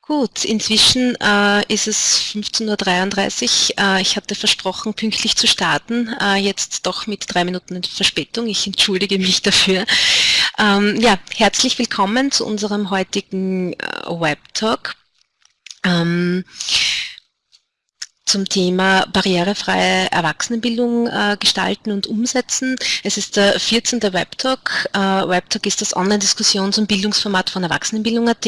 Gut, inzwischen äh, ist es 15.33 Uhr. Äh, ich hatte versprochen, pünktlich zu starten, äh, jetzt doch mit drei Minuten Verspätung. Ich entschuldige mich dafür. Ähm, ja, herzlich willkommen zu unserem heutigen äh, Web-Talk. Ähm, zum Thema barrierefreie Erwachsenenbildung äh, gestalten und umsetzen. Es ist der 14. Webtalk. Äh, Webtalk ist das Online-Diskussions- und Bildungsformat von Erwachsenenbildung.at.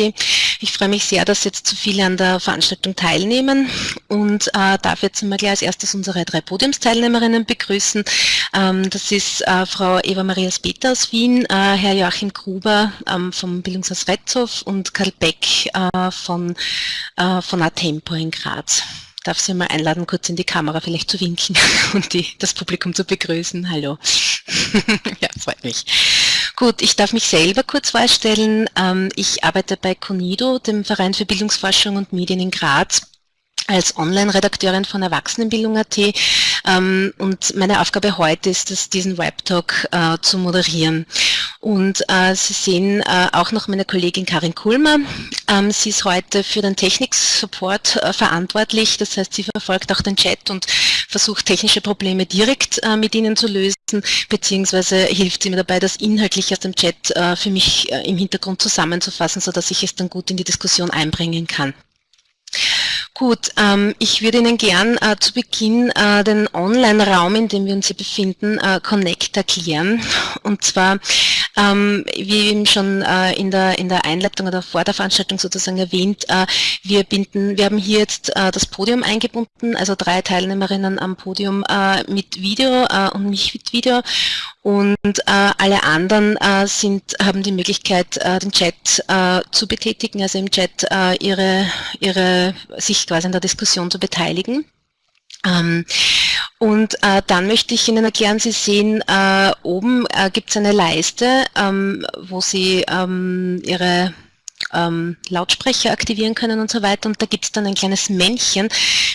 Ich freue mich sehr, dass jetzt so viele an der Veranstaltung teilnehmen und äh, darf jetzt einmal gleich als erstes unsere drei Podiumsteilnehmerinnen begrüßen. Ähm, das ist äh, Frau Eva Maria Speter aus Wien, äh, Herr Joachim Gruber ähm, vom Bildungshaus Retzow und Karl Beck äh, von, von Atempo in Graz darf Sie mal einladen, kurz in die Kamera vielleicht zu winken und die, das Publikum zu begrüßen. Hallo. ja, freut mich. Gut, ich darf mich selber kurz vorstellen. Ähm, ich arbeite bei CONIDO, dem Verein für Bildungsforschung und Medien in Graz als Online-Redakteurin von Erwachsenenbildung.at ähm, und meine Aufgabe heute ist es, diesen Webtalk äh, zu moderieren. Und äh, Sie sehen äh, auch noch meine Kollegin Karin Kulmer. Ähm, sie ist heute für den Technik-Support äh, verantwortlich, das heißt, sie verfolgt auch den Chat und versucht technische Probleme direkt äh, mit Ihnen zu lösen, beziehungsweise hilft sie mir dabei, das inhaltlich aus dem Chat äh, für mich im Hintergrund zusammenzufassen, sodass ich es dann gut in die Diskussion einbringen kann. Gut, ähm, ich würde Ihnen gern äh, zu Beginn äh, den Online-Raum, in dem wir uns hier befinden, äh, Connect erklären. Und zwar, ähm, wie eben schon äh, in, der, in der Einleitung oder vor der Veranstaltung sozusagen erwähnt, äh, wir, binden, wir haben hier jetzt äh, das Podium eingebunden, also drei Teilnehmerinnen am Podium mit Video und mich mit Video und äh, alle anderen äh, sind, haben die Möglichkeit, äh, den Chat zu betätigen, also im Chat ihre, ihre, sich quasi in der Diskussion zu beteiligen. Ähm, und äh, dann möchte ich Ihnen erklären, Sie sehen, äh, oben äh, gibt es eine Leiste, ähm, wo Sie ähm, Ihre ähm, Lautsprecher aktivieren können und so weiter. Und da gibt es dann ein kleines Männchen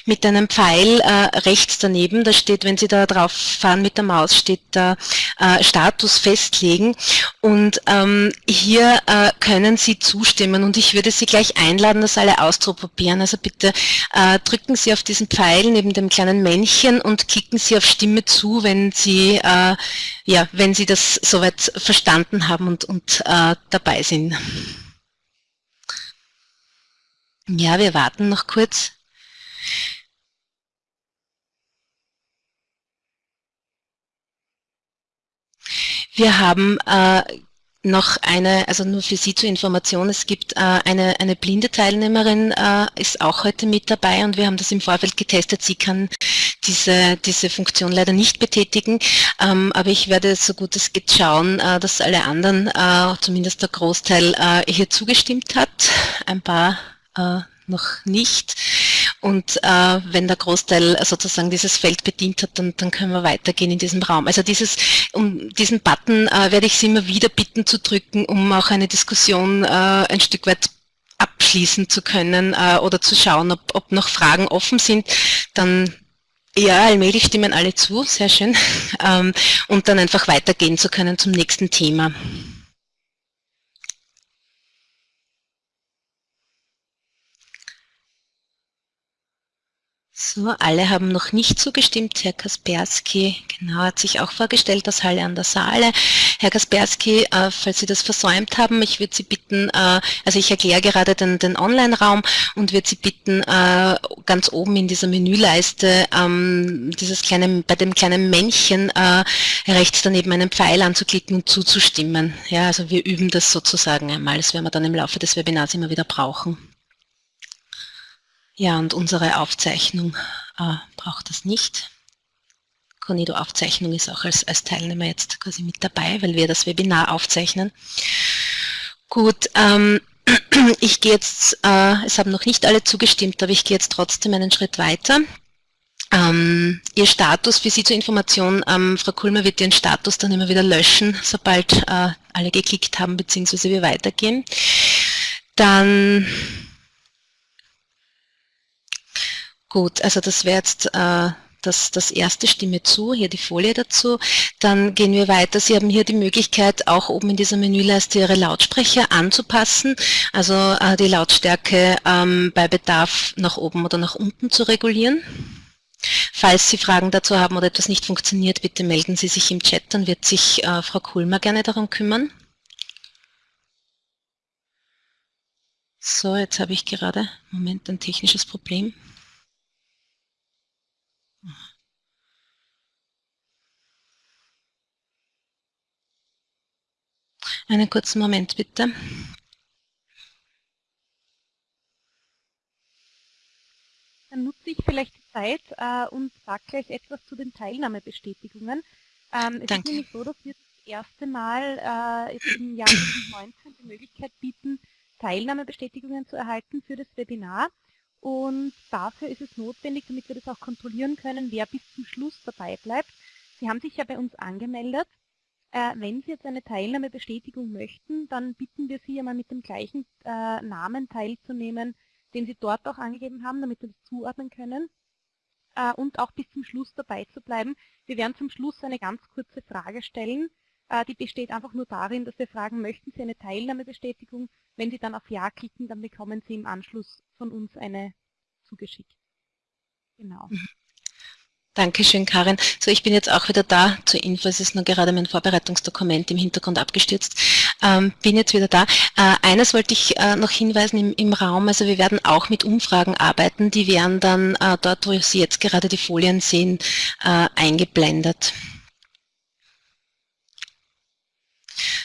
mit einem Pfeil äh, rechts daneben. Da steht, wenn Sie da drauf fahren mit der Maus, steht da äh, Status festlegen. Und ähm, hier äh, können Sie zustimmen. Und ich würde Sie gleich einladen, das alle auszuprobieren. Also bitte äh, drücken Sie auf diesen Pfeil neben dem kleinen Männchen und klicken Sie auf Stimme zu, wenn Sie, äh, ja, wenn Sie das soweit verstanden haben und, und äh, dabei sind. Ja, wir warten noch kurz. Wir haben äh, noch eine, also nur für Sie zur Information, es gibt äh, eine, eine blinde Teilnehmerin, äh, ist auch heute mit dabei und wir haben das im Vorfeld getestet. Sie kann diese, diese Funktion leider nicht betätigen, ähm, aber ich werde so gut es geht schauen, äh, dass alle anderen, äh, zumindest der Großteil, äh, hier zugestimmt hat. Ein paar äh, noch nicht. Und äh, wenn der Großteil sozusagen dieses Feld bedient hat, dann, dann können wir weitergehen in diesem Raum. Also dieses, um diesen Button äh, werde ich Sie immer wieder bitten zu drücken, um auch eine Diskussion äh, ein Stück weit abschließen zu können äh, oder zu schauen, ob, ob noch Fragen offen sind. Dann ja, allmählich stimmen alle zu, sehr schön. Ähm, und dann einfach weitergehen zu können zum nächsten Thema. So, alle haben noch nicht zugestimmt. Herr Kaspersky, genau, hat sich auch vorgestellt, das Halle an der Saale. Herr Kaspersky, äh, falls Sie das versäumt haben, ich würde Sie bitten, äh, also ich erkläre gerade den, den Online-Raum und würde Sie bitten, äh, ganz oben in dieser Menüleiste ähm, dieses kleine, bei dem kleinen Männchen äh, rechts daneben einen Pfeil anzuklicken und zuzustimmen. Ja, also wir üben das sozusagen einmal. Das werden wir dann im Laufe des Webinars immer wieder brauchen. Ja, und unsere Aufzeichnung äh, braucht das nicht. Cornido Aufzeichnung ist auch als, als Teilnehmer jetzt quasi mit dabei, weil wir das Webinar aufzeichnen. Gut, ähm, ich gehe jetzt, äh, es haben noch nicht alle zugestimmt, aber ich gehe jetzt trotzdem einen Schritt weiter. Ähm, Ihr Status für Sie zur Information, ähm, Frau Kulmer wird Ihren Status dann immer wieder löschen, sobald äh, alle geklickt haben, beziehungsweise wir weitergehen. Dann Gut, also das wäre jetzt äh, das, das erste Stimme zu, hier die Folie dazu. Dann gehen wir weiter. Sie haben hier die Möglichkeit, auch oben in dieser Menüleiste Ihre Lautsprecher anzupassen, also äh, die Lautstärke ähm, bei Bedarf nach oben oder nach unten zu regulieren. Falls Sie Fragen dazu haben oder etwas nicht funktioniert, bitte melden Sie sich im Chat, dann wird sich äh, Frau Kulmer gerne darum kümmern. So, jetzt habe ich gerade, Moment, ein technisches Problem. Einen kurzen Moment bitte. Dann nutze ich vielleicht die Zeit äh, und sage gleich etwas zu den Teilnahmebestätigungen. Ähm, es Danke. ist nämlich so, dass wir das erste Mal äh, im Jahr 2019 die Möglichkeit bieten, Teilnahmebestätigungen zu erhalten für das Webinar. Und dafür ist es notwendig, damit wir das auch kontrollieren können, wer bis zum Schluss dabei bleibt. Sie haben sich ja bei uns angemeldet. Äh, wenn Sie jetzt eine Teilnahmebestätigung möchten, dann bitten wir Sie einmal mit dem gleichen äh, Namen teilzunehmen, den Sie dort auch angegeben haben, damit wir das zuordnen können äh, und auch bis zum Schluss dabei zu bleiben. Wir werden zum Schluss eine ganz kurze Frage stellen, äh, die besteht einfach nur darin, dass wir fragen, möchten Sie eine Teilnahmebestätigung? Wenn Sie dann auf Ja klicken, dann bekommen Sie im Anschluss von uns eine zugeschickt. Genau. Dankeschön, Karin. So, ich bin jetzt auch wieder da. Zur Info, es ist nur gerade mein Vorbereitungsdokument im Hintergrund abgestürzt. Ähm, bin jetzt wieder da. Äh, eines wollte ich äh, noch hinweisen im, im, Raum. Also wir werden auch mit Umfragen arbeiten. Die werden dann äh, dort, wo Sie jetzt gerade die Folien sehen, äh, eingeblendet.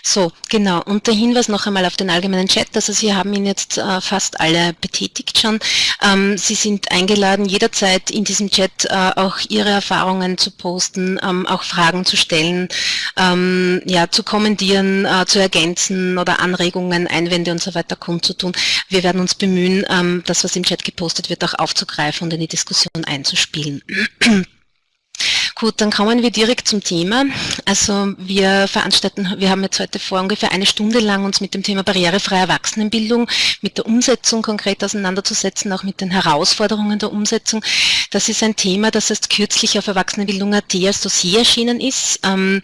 So, genau. Und der Hinweis noch einmal auf den allgemeinen Chat. Also Sie haben ihn jetzt äh, fast alle betätigt schon. Ähm, Sie sind eingeladen, jederzeit in diesem Chat äh, auch Ihre Erfahrungen zu posten, ähm, auch Fragen zu stellen, ähm, ja, zu kommentieren, äh, zu ergänzen oder Anregungen, Einwände und so weiter kundzutun. Wir werden uns bemühen, ähm, das, was im Chat gepostet wird, auch aufzugreifen und in die Diskussion einzuspielen. Gut, dann kommen wir direkt zum Thema. Also wir veranstalten, wir haben jetzt heute vor ungefähr eine Stunde lang uns mit dem Thema barrierefreie Erwachsenenbildung, mit der Umsetzung konkret auseinanderzusetzen, auch mit den Herausforderungen der Umsetzung. Das ist ein Thema, das erst kürzlich auf Erwachsenenbildung.at als Dossier erschienen ist. Ähm,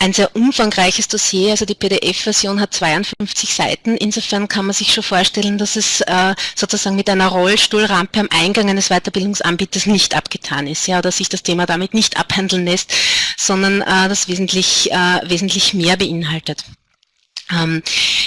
ein sehr umfangreiches Dossier, also die PDF-Version hat 52 Seiten. Insofern kann man sich schon vorstellen, dass es äh, sozusagen mit einer Rollstuhlrampe am Eingang eines Weiterbildungsanbieters nicht abgetan ist, ja, oder sich das Thema damit nicht ab abhandeln lässt, sondern äh, das wesentlich, äh, wesentlich mehr beinhaltet. Ähm,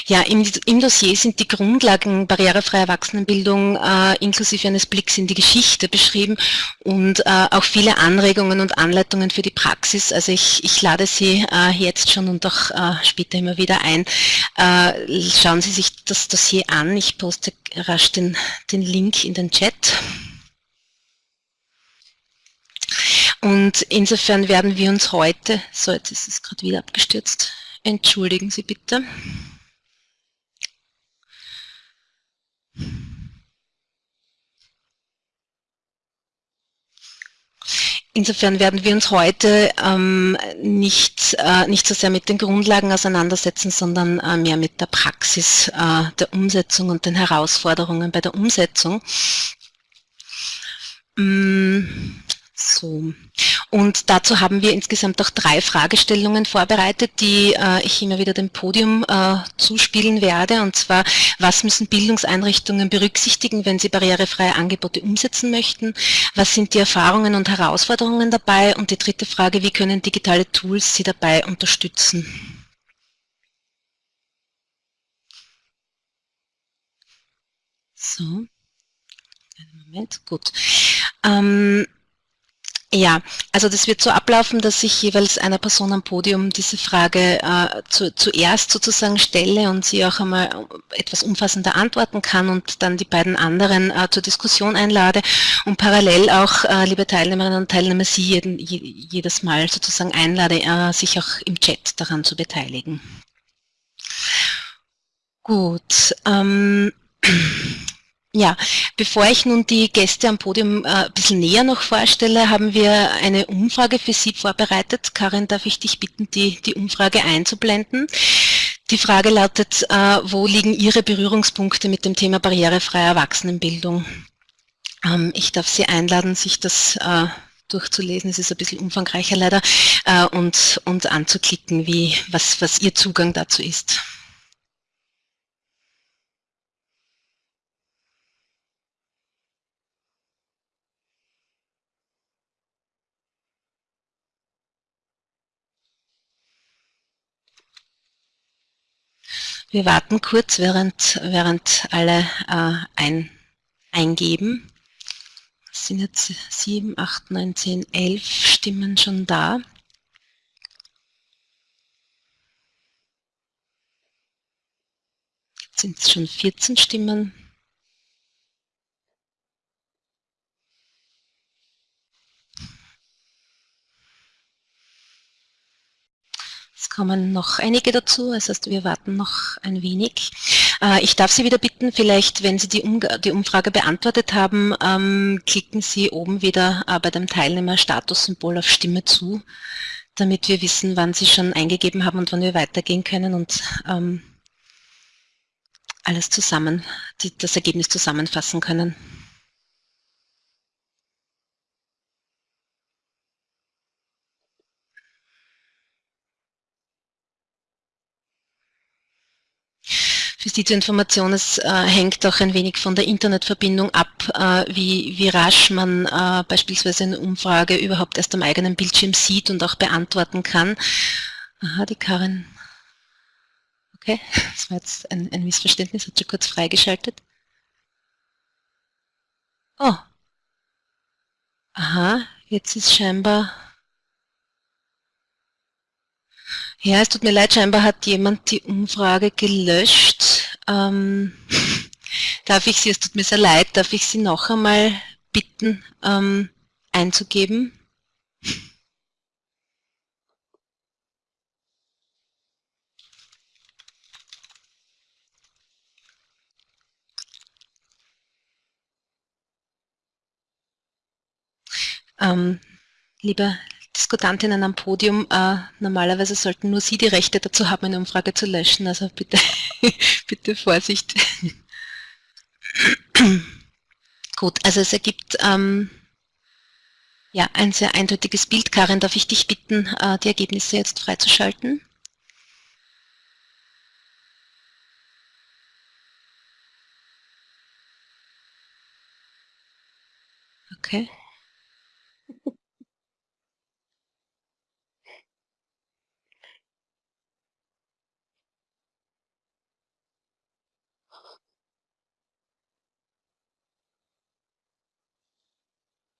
ja, im, im, Dossier sind die Grundlagen barrierefreier Erwachsenenbildung äh, inklusive eines Blicks in die Geschichte beschrieben und äh, auch viele Anregungen und Anleitungen für die Praxis. Also ich, ich lade Sie äh, jetzt schon und auch äh, später immer wieder ein. Äh, schauen Sie sich das Dossier an. Ich poste rasch den, den Link in den Chat. Und insofern werden wir uns heute, so jetzt ist es gerade wieder abgestürzt, entschuldigen Sie bitte. Insofern werden wir uns heute ähm, nicht, äh, nicht so sehr mit den Grundlagen auseinandersetzen, sondern äh, mehr mit der Praxis äh, der Umsetzung und den Herausforderungen bei der Umsetzung. Mm, so. Und dazu haben wir insgesamt auch drei Fragestellungen vorbereitet, die äh, ich immer wieder dem Podium äh, zuspielen werde. Und zwar, was müssen Bildungseinrichtungen berücksichtigen, wenn sie barrierefreie Angebote umsetzen möchten? Was sind die Erfahrungen und Herausforderungen dabei? Und die dritte Frage, wie können digitale Tools sie dabei unterstützen? So, einen Moment, gut. Ähm, ja, also das wird so ablaufen, dass ich jeweils einer Person am Podium diese Frage äh, zu, zuerst sozusagen stelle und sie auch einmal etwas umfassender antworten kann und dann die beiden anderen äh, zur Diskussion einlade und parallel auch, äh, liebe Teilnehmerinnen und Teilnehmer, Sie jeden, jedes Mal sozusagen einlade, äh, sich auch im Chat daran zu beteiligen. Gut. Ähm, Ja, bevor ich nun die Gäste am Podium äh, ein bisschen näher noch vorstelle, haben wir eine Umfrage für Sie vorbereitet. Karin, darf ich dich bitten, die, die Umfrage einzublenden? Die Frage lautet, äh, wo liegen Ihre Berührungspunkte mit dem Thema barrierefreie Erwachsenenbildung? Ähm, ich darf Sie einladen, sich das äh, durchzulesen. Es ist ein bisschen umfangreicher leider und, und anzuklicken, wie, was, was Ihr Zugang dazu ist. Wir warten kurz, während, während alle äh, ein, eingeben. Es sind jetzt 7, 8, 9, 10, 11 Stimmen schon da. Jetzt sind es schon 14 Stimmen. Kommen noch einige dazu, das heißt, wir warten noch ein wenig. Äh, ich darf Sie wieder bitten, vielleicht, wenn Sie die, Umfrage beantwortet haben, ähm, klicken Sie oben wieder äh, bei dem Teilnehmer-Statussymbol auf Stimme zu, damit wir wissen, wann Sie schon eingegeben haben und wann wir weitergehen können und ähm, alles zusammen, das Ergebnis zusammenfassen können. Für Sie zur Information, es äh, hängt auch ein wenig von der Internetverbindung ab, äh, wie, wie rasch man äh, beispielsweise eine Umfrage überhaupt erst am eigenen Bildschirm sieht und auch beantworten kann. Aha, die Karin. Okay, das war jetzt ein, ein Missverständnis, hat sie kurz freigeschaltet. Oh. Aha, jetzt ist scheinbar Ja, es tut mir leid, scheinbar hat jemand die Umfrage gelöscht. Ähm, darf ich Sie, es tut mir sehr leid, darf ich Sie noch einmal bitten, ähm, einzugeben? Ähm, lieber Diskutantinnen am Podium, äh, normalerweise sollten nur Sie die Rechte dazu haben, eine Umfrage zu löschen, also bitte, bitte Vorsicht. Gut, also es ergibt ähm, ja, ein sehr eindeutiges Bild. Karin, darf ich dich bitten, äh, die Ergebnisse jetzt freizuschalten? Okay.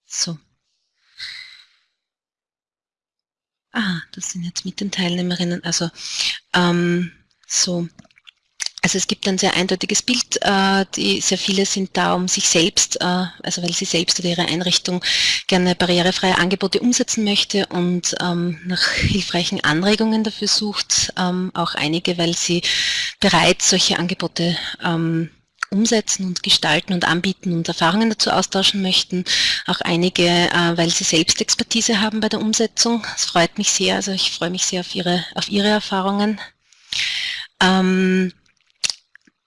So. Ah, das sind jetzt mit den Teilnehmerinnen. Also ähm, so. Also es gibt ein sehr eindeutiges Bild, äh, die, sehr viele sind da, um sich selbst, äh, also weil sie selbst oder ihre Einrichtung gerne barrierefreie Angebote umsetzen möchte und ähm, nach hilfreichen Anregungen dafür sucht, ähm, auch einige, weil sie bereits solche Angebote ähm, umsetzen und gestalten und anbieten und Erfahrungen dazu austauschen möchten. Auch einige, äh, weil sie selbst Expertise haben bei der Umsetzung. Das freut mich sehr. Also ich freue mich sehr auf Ihre, auf Ihre Erfahrungen. Ähm,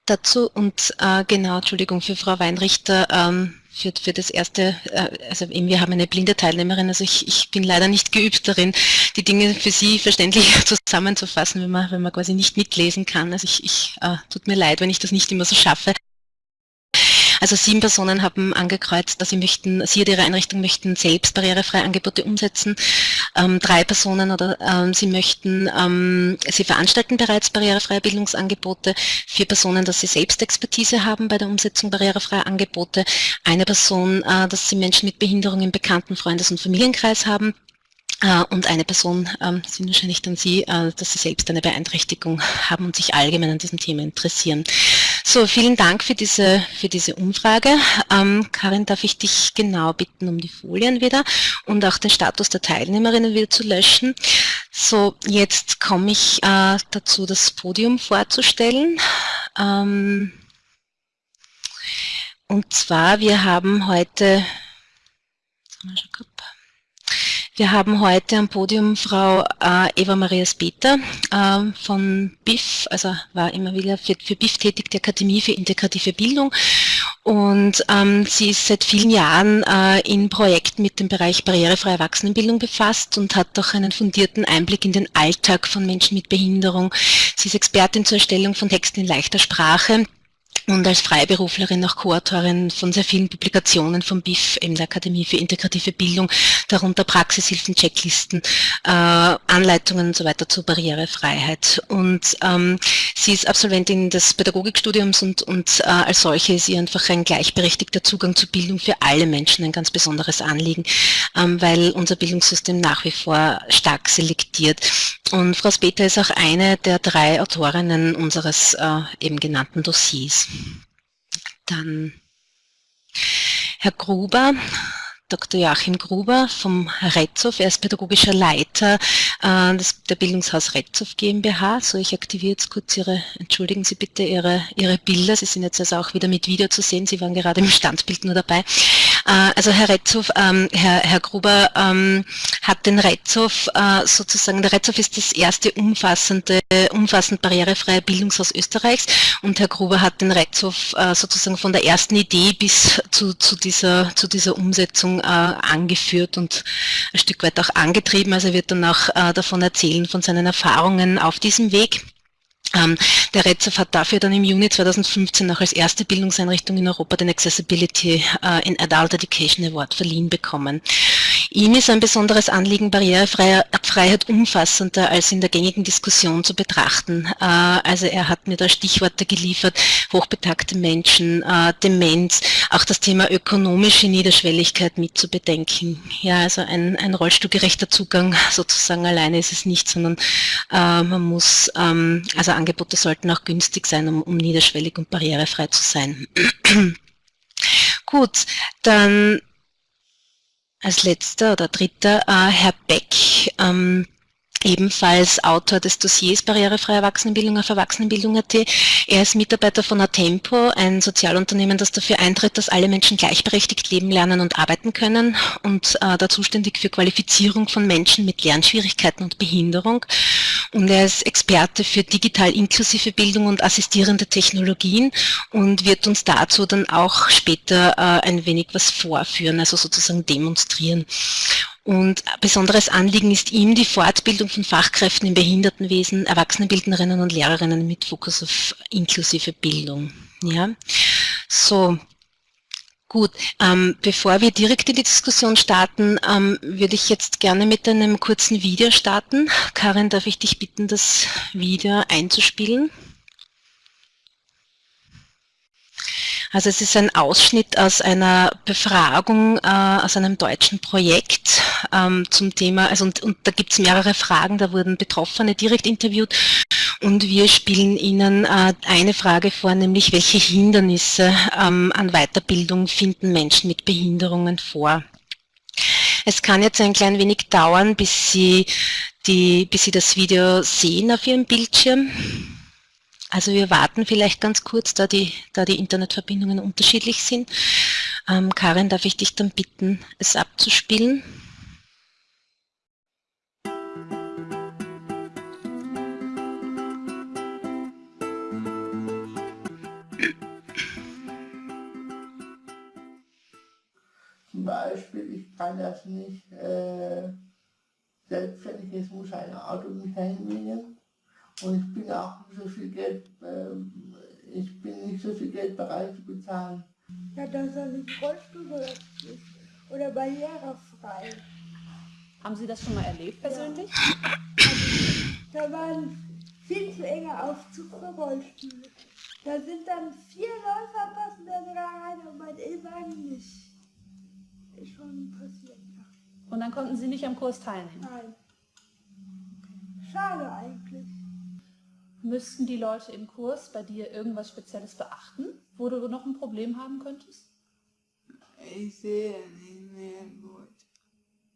dazu und äh, genau, Entschuldigung, für Frau Weinrichter, ähm, für, für das erste, äh, also eben wir haben eine blinde Teilnehmerin, also ich, ich bin leider nicht geübt darin, die Dinge für Sie verständlich zusammenzufassen, wenn man, wenn man quasi nicht mitlesen kann. Also ich, ich äh, tut mir leid, wenn ich das nicht immer so schaffe. Also sieben Personen haben angekreuzt, dass sie möchten, sie oder ihre Einrichtung möchten selbst barrierefreie Angebote umsetzen. Ähm, drei Personen oder ähm, sie möchten, ähm, sie veranstalten bereits barrierefreie Bildungsangebote. Vier Personen, dass sie selbst Expertise haben bei der Umsetzung barrierefreier Angebote. Eine Person, äh, dass sie Menschen mit Behinderung im Bekannten-, Freundes- und Familienkreis haben. Äh, und eine Person ähm, sind wahrscheinlich dann Sie, äh, dass Sie selbst eine Beeinträchtigung haben und sich allgemein an diesem Thema interessieren. So, vielen Dank für diese, für diese Umfrage. Ähm, Karin, darf ich dich genau bitten um die Folien wieder und auch den Status der Teilnehmerinnen wieder zu löschen. So, jetzt komme ich äh, dazu, das Podium vorzustellen. Ähm, und zwar, wir haben heute, wir haben heute am Podium Frau äh, Eva Maria Speter äh, von BIF, also war immer wieder für, für BIF tätig, die Akademie für integrative Bildung Und ähm, sie ist seit vielen Jahren äh, in Projekten mit dem Bereich barrierefreie Erwachsenenbildung befasst und hat auch einen fundierten Einblick in den Alltag von Menschen mit Behinderung. Sie ist Expertin zur Erstellung von Texten in leichter Sprache und als Freiberuflerin auch Co-Autorin von sehr vielen Publikationen vom BIF, eben der Akademie für integrative Bildung, darunter Praxishilfen, Checklisten, äh, Anleitungen und so weiter zur Barrierefreiheit. Und ähm, sie ist Absolventin des Pädagogikstudiums und, und äh, als solche ist ihr einfach ein gleichberechtigter Zugang zu Bildung für alle Menschen ein ganz besonderes Anliegen, ähm, weil unser Bildungssystem nach wie vor stark selektiert. Und Frau Speter ist auch eine der drei Autorinnen unseres äh, eben genannten Dossiers. Dann Herr Gruber, Dr. Joachim Gruber vom Retzow. Er ist pädagogischer Leiter äh, des, der Bildungshaus Retzow GmbH. So, ich aktiviere jetzt kurz Ihre, entschuldigen Sie bitte Ihre, Ihre Bilder. Sie sind jetzt also auch wieder mit Video zu sehen. Sie waren gerade im Standbild nur dabei. Äh, also Herr Retzow, ähm, Herr, Herr Gruber ähm, hat den Retzow äh, sozusagen, der Retzow ist das erste umfassende, umfassend barrierefreie Bildungshaus Österreichs und Herr Gruber hat den Retzow äh, sozusagen von der ersten Idee bis zu, zu, dieser, zu dieser Umsetzung äh, angeführt und ein Stück weit auch angetrieben. Also er wird dann auch äh, davon erzählen, von seinen Erfahrungen auf diesem Weg. Ähm, der REZOF hat dafür dann im Juni 2015 auch als erste Bildungseinrichtung in Europa den Accessibility äh, in Adult Education Award verliehen bekommen. Ihm ist ein besonderes Anliegen Barrierefreiheit umfassender als in der gängigen Diskussion zu betrachten. Äh, also er hat mir da Stichworte geliefert, hochbetagte Menschen, äh, Demenz, auch das Thema ökonomische Niederschwelligkeit mitzubedenken. Ja, also ein, ein rollstuhlgerechter Zugang sozusagen alleine ist es nicht, sondern äh, man muss, ähm, also Angebote sollten auch günstig sein, um, um niederschwellig und barrierefrei zu sein. Gut, dann als letzter oder dritter äh, Herr Beck, ähm, ebenfalls Autor des Dossiers Barrierefreie Erwachsenenbildung auf Erwachsenenbildung.at. Er ist Mitarbeiter von Atempo, ein Sozialunternehmen, das dafür eintritt, dass alle Menschen gleichberechtigt leben, lernen und arbeiten können und äh, da zuständig für Qualifizierung von Menschen mit Lernschwierigkeiten und Behinderung. Und er ist Experte für digital inklusive Bildung und assistierende Technologien und wird uns dazu dann auch später äh, ein wenig was vorführen, also sozusagen demonstrieren. Und besonderes Anliegen ist ihm die Fortbildung von Fachkräften im Behindertenwesen, Erwachsenenbildnerinnen und Lehrerinnen mit Fokus auf inklusive Bildung. Ja, so. Gut, ähm, bevor wir direkt in die Diskussion starten, ähm, würde ich jetzt gerne mit einem kurzen Video starten. Karin, darf ich dich bitten, das Video einzuspielen? Also es ist ein Ausschnitt aus einer Befragung, äh, aus einem deutschen Projekt ähm, zum Thema, also und, und da gibt es mehrere Fragen, da wurden Betroffene direkt interviewt und wir spielen Ihnen äh, eine Frage vor, nämlich welche Hindernisse ähm, an Weiterbildung finden Menschen mit Behinderungen vor. Es kann jetzt ein klein wenig dauern, bis Sie, die, bis Sie das Video sehen auf Ihrem Bildschirm. Also wir warten vielleicht ganz kurz, da die, da die Internetverbindungen unterschiedlich sind. Ähm, Karin, darf ich dich dann bitten, es abzuspielen? Zum Beispiel, ich kann das nicht äh, selbstständig, es muss ein Auto mich hinbringen und ich bin auch so viel Geld, äh, ich bin nicht so viel Geld bereit zu bezahlen. Ja, dass er nicht rollstuhlberechtigt ist oder barrierefrei. Haben Sie das schon mal erlebt persönlich? Ja. Also, da war ein viel zu enger Aufzug für Rollstühle. Da sind dann vier Läufer passen da sogar rein und mein E-Wagen nicht. Ist schon passiert, ja. Und dann konnten Sie nicht am Kurs teilnehmen? Nein. Schade eigentlich. Müssten die Leute im Kurs bei dir irgendwas Spezielles beachten, wo du noch ein Problem haben könntest? Ich sehe nicht mehr gut.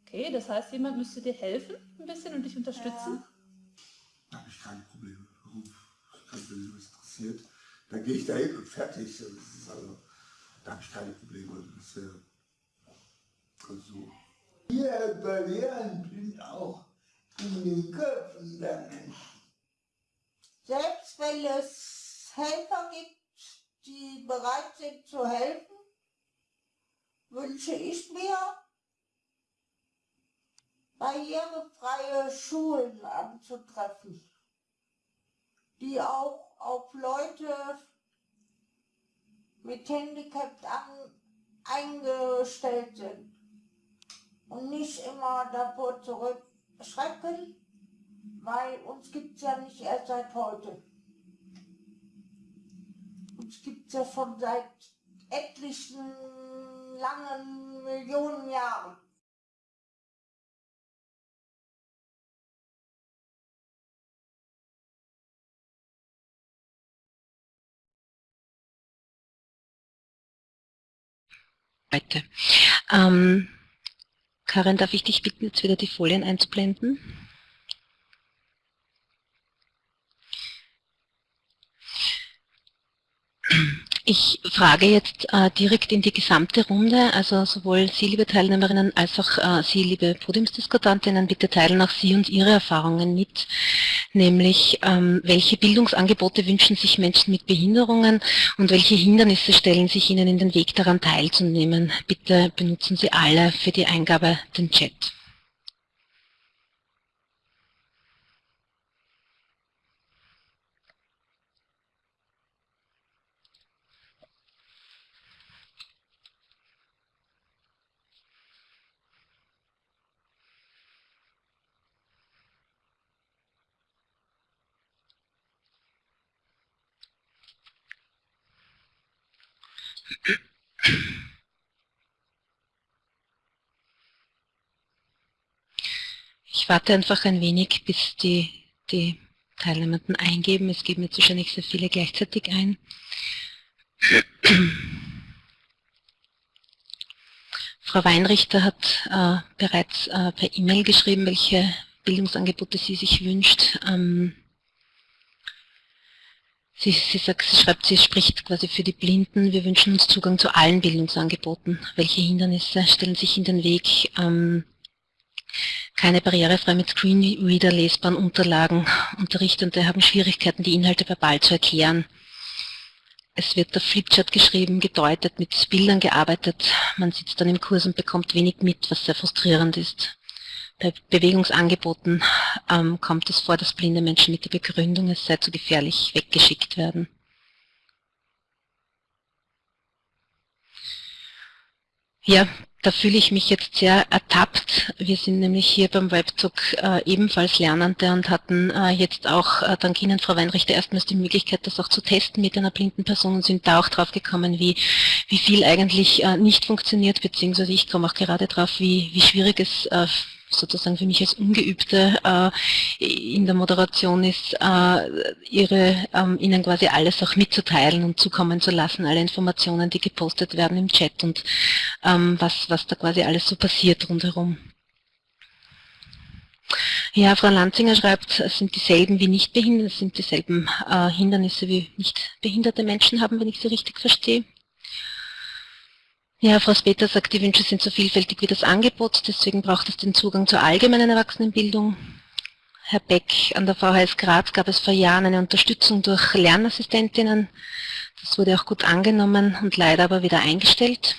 Okay, das heißt, jemand müsste dir helfen ein bisschen und dich unterstützen? Ja. Da habe ich keine Probleme. Wenn mich was interessiert, dann gehe ich da hin und fertig. Also, da habe ich keine Probleme. Das wäre also Hier Barrieren sind auch in den Köpfen der Menschen. Selbst wenn es Helfer gibt, die bereit sind zu helfen, wünsche ich mir barrierefreie Schulen anzutreffen, die auch auf Leute mit Handicap an, eingestellt sind und nicht immer davor zurückschrecken, weil uns gibt es ja nicht erst seit heute. Uns gibt es ja schon seit etlichen langen Millionen Jahren. Heute. Ähm, Karin, darf ich dich bitten, jetzt wieder die Folien einzublenden? Ich frage jetzt äh, direkt in die gesamte Runde, also sowohl Sie, liebe Teilnehmerinnen, als auch äh, Sie, liebe Podiumsdiskutantinnen, bitte teilen auch Sie und Ihre Erfahrungen mit, nämlich ähm, welche Bildungsangebote wünschen sich Menschen mit Behinderungen und welche Hindernisse stellen sich Ihnen in den Weg daran teilzunehmen. Bitte benutzen Sie alle für die Eingabe den Chat. Ich warte einfach ein wenig, bis die, die Teilnehmenden eingeben. Es geben jetzt wahrscheinlich sehr viele gleichzeitig ein. Frau Weinrichter hat äh, bereits äh, per E-Mail geschrieben, welche Bildungsangebote sie sich wünscht. Ähm, Sie, sie, sagt, sie schreibt, sie spricht quasi für die Blinden. Wir wünschen uns Zugang zu allen Bildungsangeboten. Welche Hindernisse stellen sich in den Weg? Ähm, keine barrierefrei mit Screenreader lesbaren Unterlagen. Unterrichtende haben Schwierigkeiten, die Inhalte verbal zu erklären. Es wird auf Flipchart geschrieben, gedeutet, mit Bildern gearbeitet. Man sitzt dann im Kurs und bekommt wenig mit, was sehr frustrierend ist. Bei Bewegungsangeboten ähm, kommt es vor, dass blinde Menschen mit der Begründung, es sei zu gefährlich, weggeschickt werden. Ja, da fühle ich mich jetzt sehr ertappt. Wir sind nämlich hier beim Webzug äh, ebenfalls Lernende und hatten äh, jetzt auch äh, dank Ihnen, Frau Weinrichter, erstmals die Möglichkeit, das auch zu testen mit einer blinden Person und sind da auch drauf gekommen, wie, wie viel eigentlich äh, nicht funktioniert, beziehungsweise ich komme auch gerade drauf, wie, wie schwierig es äh, sozusagen für mich als Ungeübte äh, in der Moderation ist, äh, ihre, ähm, ihnen quasi alles auch mitzuteilen und zukommen zu lassen, alle Informationen, die gepostet werden im Chat und ähm, was, was da quasi alles so passiert rundherum. Ja, Frau Lanzinger schreibt, es sind dieselben wie Nichtbehinderte, es sind dieselben äh, Hindernisse wie nicht behinderte Menschen haben, wenn ich sie richtig verstehe. Ja, Frau Speter sagt, die Wünsche sind so vielfältig wie das Angebot, deswegen braucht es den Zugang zur allgemeinen Erwachsenenbildung. Herr Beck, an der VHS Graz gab es vor Jahren eine Unterstützung durch Lernassistentinnen. Das wurde auch gut angenommen und leider aber wieder eingestellt.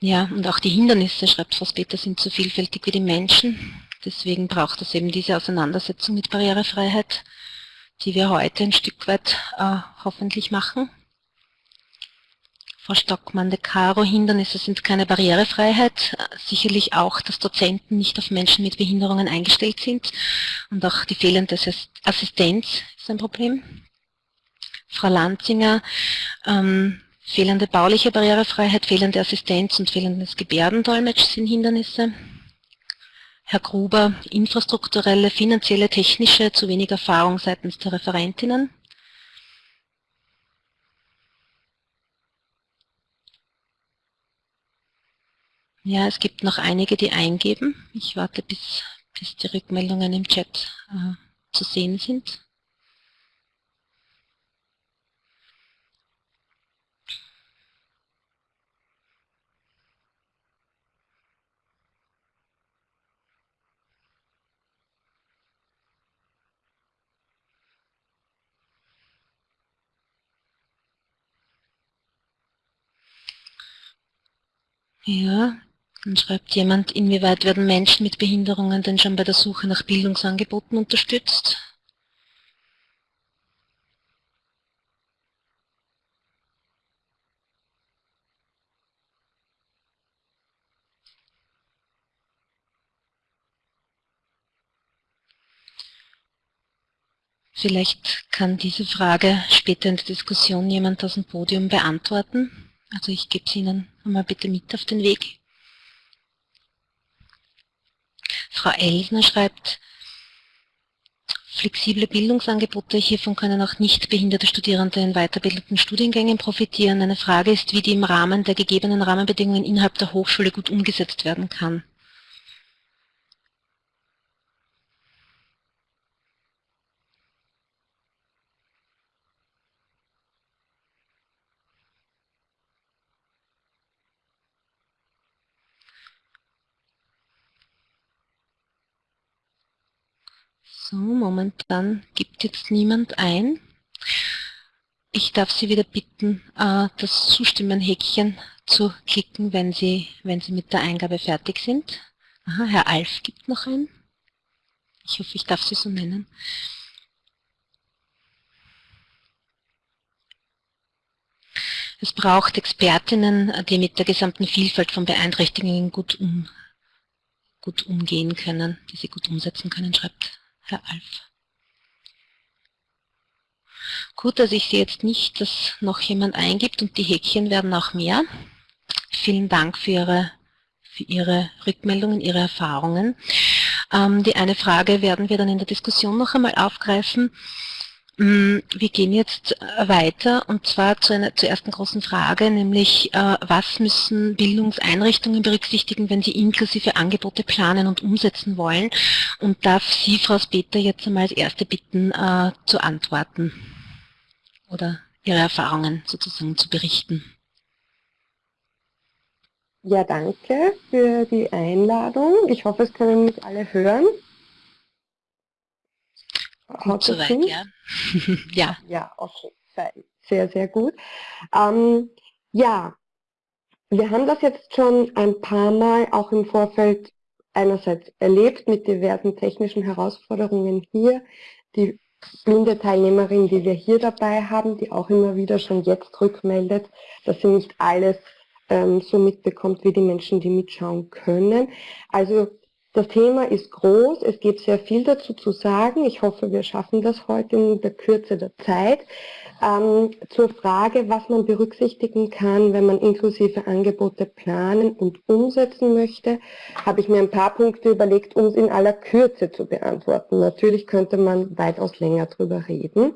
Ja, und auch die Hindernisse, schreibt Frau Speter, sind so vielfältig wie die Menschen. Deswegen braucht es eben diese Auseinandersetzung mit Barrierefreiheit, die wir heute ein Stück weit äh, hoffentlich machen. Frau Stockmann, de Caro, Hindernisse sind keine Barrierefreiheit. Sicherlich auch, dass Dozenten nicht auf Menschen mit Behinderungen eingestellt sind. Und auch die fehlende Assistenz ist ein Problem. Frau Lanzinger, ähm, fehlende bauliche Barrierefreiheit, fehlende Assistenz und fehlendes Gebärdendolmetsch sind Hindernisse. Herr Gruber, infrastrukturelle, finanzielle, technische, zu wenig Erfahrung seitens der Referentinnen. Ja, es gibt noch einige, die eingeben. Ich warte, bis, bis die Rückmeldungen im Chat äh, zu sehen sind. Ja, dann schreibt jemand, inwieweit werden Menschen mit Behinderungen denn schon bei der Suche nach Bildungsangeboten unterstützt? Vielleicht kann diese Frage später in der Diskussion jemand aus dem Podium beantworten. Also ich gebe es Ihnen einmal bitte mit auf den Weg. Frau Elsner schreibt, flexible Bildungsangebote, hiervon können auch nicht behinderte Studierende in weiterbildenden Studiengängen profitieren. Eine Frage ist, wie die im Rahmen der gegebenen Rahmenbedingungen innerhalb der Hochschule gut umgesetzt werden kann. So, momentan gibt jetzt niemand ein. Ich darf Sie wieder bitten, äh, das Zustimmen-Häkchen zu klicken, wenn Sie, wenn Sie mit der Eingabe fertig sind. Aha, Herr Alf gibt noch ein. Ich hoffe, ich darf Sie so nennen. Es braucht Expertinnen, die mit der gesamten Vielfalt von Beeinträchtigungen gut, um, gut umgehen können, die sie gut umsetzen können, schreibt Herr Alf. Gut, also ich sehe jetzt nicht, dass noch jemand eingibt und die Häkchen werden auch mehr. Vielen Dank für Ihre, für Ihre Rückmeldungen, Ihre Erfahrungen. Ähm, die eine Frage werden wir dann in der Diskussion noch einmal aufgreifen. Mm, wir gehen jetzt äh, weiter und zwar zu einer zur ersten großen Frage, nämlich äh, was müssen Bildungseinrichtungen berücksichtigen, wenn sie inklusive Angebote planen und umsetzen wollen? Und darf Sie, Frau Speter, jetzt einmal als Erste bitten, äh, zu antworten oder Ihre Erfahrungen sozusagen zu berichten. Ja, danke für die Einladung. Ich hoffe, es können mich alle hören. Gut soweit, ja. ja. Ja, okay. Sehr, sehr gut. Ähm, ja, wir haben das jetzt schon ein paar Mal auch im Vorfeld einerseits erlebt mit diversen technischen Herausforderungen hier. Die blinde Teilnehmerin, die wir hier dabei haben, die auch immer wieder schon jetzt rückmeldet, dass sie nicht alles ähm, so mitbekommt wie die Menschen, die mitschauen können. Also das Thema ist groß, es gibt sehr viel dazu zu sagen. Ich hoffe, wir schaffen das heute in der Kürze der Zeit. Ähm, zur Frage, was man berücksichtigen kann, wenn man inklusive Angebote planen und umsetzen möchte, habe ich mir ein paar Punkte überlegt, um es in aller Kürze zu beantworten. Natürlich könnte man weitaus länger drüber reden.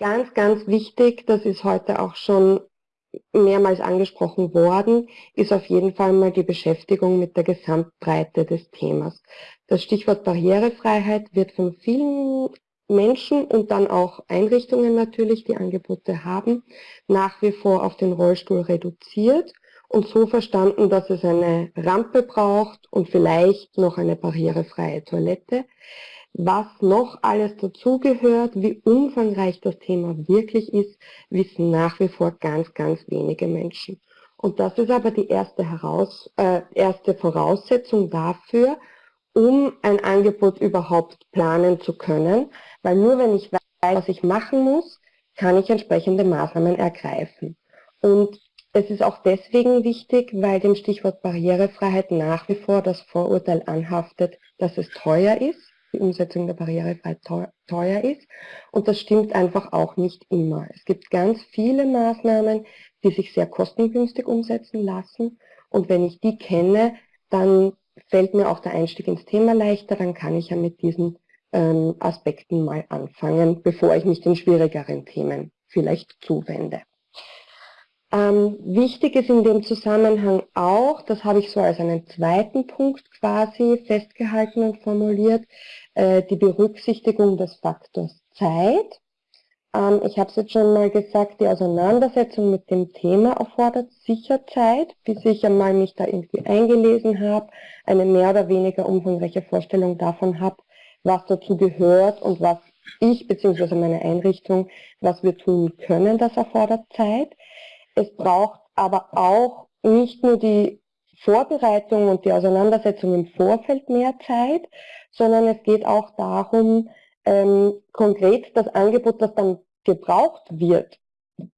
Ganz, ganz wichtig, das ist heute auch schon mehrmals angesprochen worden, ist auf jeden Fall mal die Beschäftigung mit der Gesamtbreite des Themas. Das Stichwort Barrierefreiheit wird von vielen Menschen und dann auch Einrichtungen natürlich, die Angebote haben, nach wie vor auf den Rollstuhl reduziert und so verstanden, dass es eine Rampe braucht und vielleicht noch eine barrierefreie Toilette. Was noch alles dazugehört, wie umfangreich das Thema wirklich ist, wissen nach wie vor ganz, ganz wenige Menschen. Und das ist aber die erste, Heraus, äh, erste Voraussetzung dafür, um ein Angebot überhaupt planen zu können, weil nur wenn ich weiß, was ich machen muss, kann ich entsprechende Maßnahmen ergreifen. Und es ist auch deswegen wichtig, weil dem Stichwort Barrierefreiheit nach wie vor das Vorurteil anhaftet, dass es teuer ist die Umsetzung der Barrierefreiheit teuer ist. Und das stimmt einfach auch nicht immer. Es gibt ganz viele Maßnahmen, die sich sehr kostengünstig umsetzen lassen. Und wenn ich die kenne, dann fällt mir auch der Einstieg ins Thema leichter. Dann kann ich ja mit diesen ähm, Aspekten mal anfangen, bevor ich mich den schwierigeren Themen vielleicht zuwende. Ähm, wichtig ist in dem Zusammenhang auch, das habe ich so als einen zweiten Punkt quasi festgehalten und formuliert, äh, die Berücksichtigung des Faktors Zeit. Ähm, ich habe es jetzt schon mal gesagt, die Auseinandersetzung mit dem Thema erfordert sicher Zeit, bis ich einmal mich da irgendwie eingelesen habe, eine mehr oder weniger umfangreiche Vorstellung davon habe, was dazu gehört und was ich bzw. meine Einrichtung, was wir tun können, das erfordert Zeit. Es braucht aber auch nicht nur die Vorbereitung und die Auseinandersetzung im Vorfeld mehr Zeit, sondern es geht auch darum, ähm, konkret das Angebot, das dann gebraucht wird,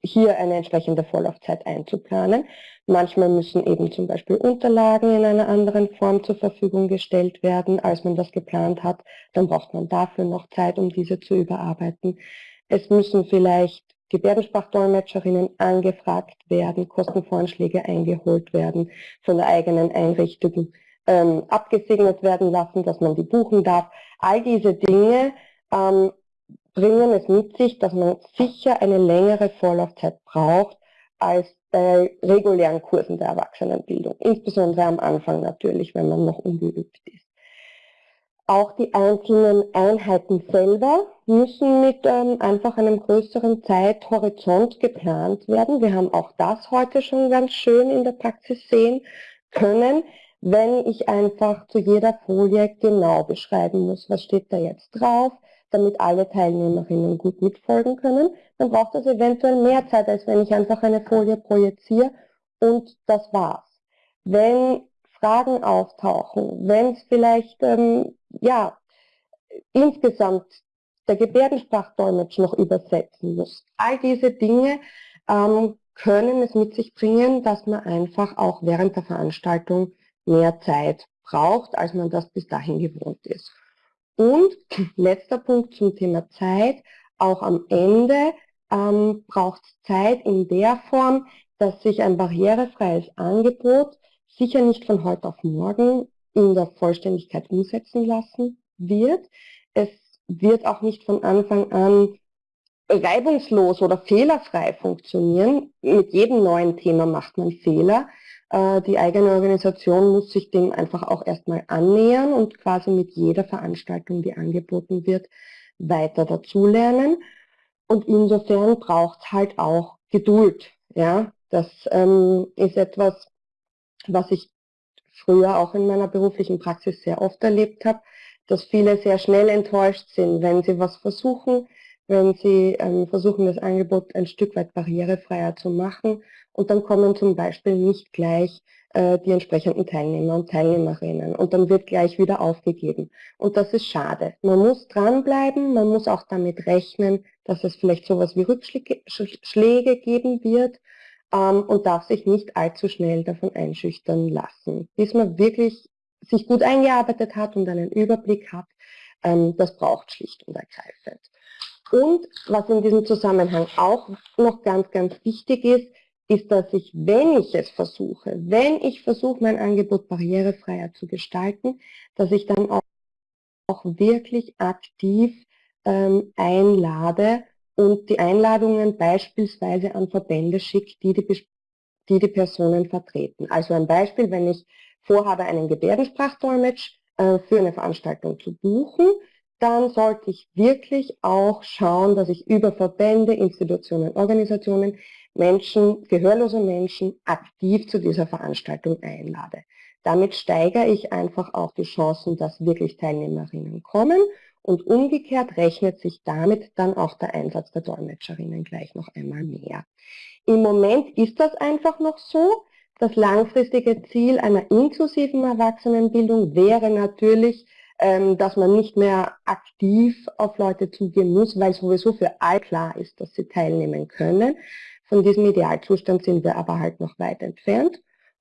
hier eine entsprechende Vorlaufzeit einzuplanen. Manchmal müssen eben zum Beispiel Unterlagen in einer anderen Form zur Verfügung gestellt werden, als man das geplant hat. Dann braucht man dafür noch Zeit, um diese zu überarbeiten. Es müssen vielleicht Gebärdensprachdolmetscherinnen angefragt werden, Kostenvoranschläge eingeholt werden, von der eigenen Einrichtung ähm, abgesegnet werden lassen, dass man die buchen darf. All diese Dinge ähm, bringen es mit sich, dass man sicher eine längere Vorlaufzeit braucht als bei regulären Kursen der Erwachsenenbildung, insbesondere am Anfang natürlich, wenn man noch ungeübt ist. Auch die einzelnen Einheiten selber müssen mit ähm, einfach einem größeren Zeithorizont geplant werden. Wir haben auch das heute schon ganz schön in der Praxis sehen können, wenn ich einfach zu jeder Folie genau beschreiben muss, was steht da jetzt drauf, damit alle Teilnehmerinnen gut mitfolgen können, dann braucht das eventuell mehr Zeit, als wenn ich einfach eine Folie projiziere und das war's. Wenn Fragen auftauchen, wenn es vielleicht ähm, ja insgesamt der Gebärdensprachdolmetsch noch übersetzen muss, all diese Dinge ähm, können es mit sich bringen, dass man einfach auch während der Veranstaltung mehr Zeit braucht, als man das bis dahin gewohnt ist. Und letzter Punkt zum Thema Zeit, auch am Ende ähm, braucht es Zeit in der Form, dass sich ein barrierefreies Angebot sicher nicht von heute auf morgen der Vollständigkeit umsetzen lassen wird. Es wird auch nicht von Anfang an reibungslos oder fehlerfrei funktionieren. Mit jedem neuen Thema macht man Fehler. Äh, die eigene Organisation muss sich dem einfach auch erstmal annähern und quasi mit jeder Veranstaltung, die angeboten wird, weiter dazulernen. Und insofern braucht es halt auch Geduld. Ja, das ähm, ist etwas, was ich früher auch in meiner beruflichen Praxis sehr oft erlebt habe, dass viele sehr schnell enttäuscht sind, wenn sie was versuchen, wenn sie ähm, versuchen, das Angebot ein Stück weit barrierefreier zu machen und dann kommen zum Beispiel nicht gleich äh, die entsprechenden Teilnehmer und Teilnehmerinnen und dann wird gleich wieder aufgegeben. Und das ist schade. Man muss dranbleiben, man muss auch damit rechnen, dass es vielleicht sowas wie Rückschläge geben wird ähm, und darf sich nicht allzu schnell davon einschüchtern lassen. Bis man wirklich sich gut eingearbeitet hat und einen Überblick hat, ähm, das braucht schlicht und ergreifend. Und was in diesem Zusammenhang auch noch ganz, ganz wichtig ist, ist, dass ich, wenn ich es versuche, wenn ich versuche, mein Angebot barrierefreier zu gestalten, dass ich dann auch, auch wirklich aktiv ähm, einlade und die Einladungen beispielsweise an Verbände schicke, die die, die die Personen vertreten. Also ein Beispiel, wenn ich vorhabe, einen Gebärdensprachdolmetsch äh, für eine Veranstaltung zu buchen, dann sollte ich wirklich auch schauen, dass ich über Verbände, Institutionen, Organisationen Menschen, gehörlose Menschen aktiv zu dieser Veranstaltung einlade. Damit steigere ich einfach auch die Chancen, dass wirklich Teilnehmerinnen kommen und umgekehrt rechnet sich damit dann auch der Einsatz der Dolmetscherinnen gleich noch einmal mehr. Im Moment ist das einfach noch so. Das langfristige Ziel einer inklusiven Erwachsenenbildung wäre natürlich, ähm, dass man nicht mehr aktiv auf Leute zugehen muss, weil sowieso für all klar ist, dass sie teilnehmen können. Von diesem Idealzustand sind wir aber halt noch weit entfernt.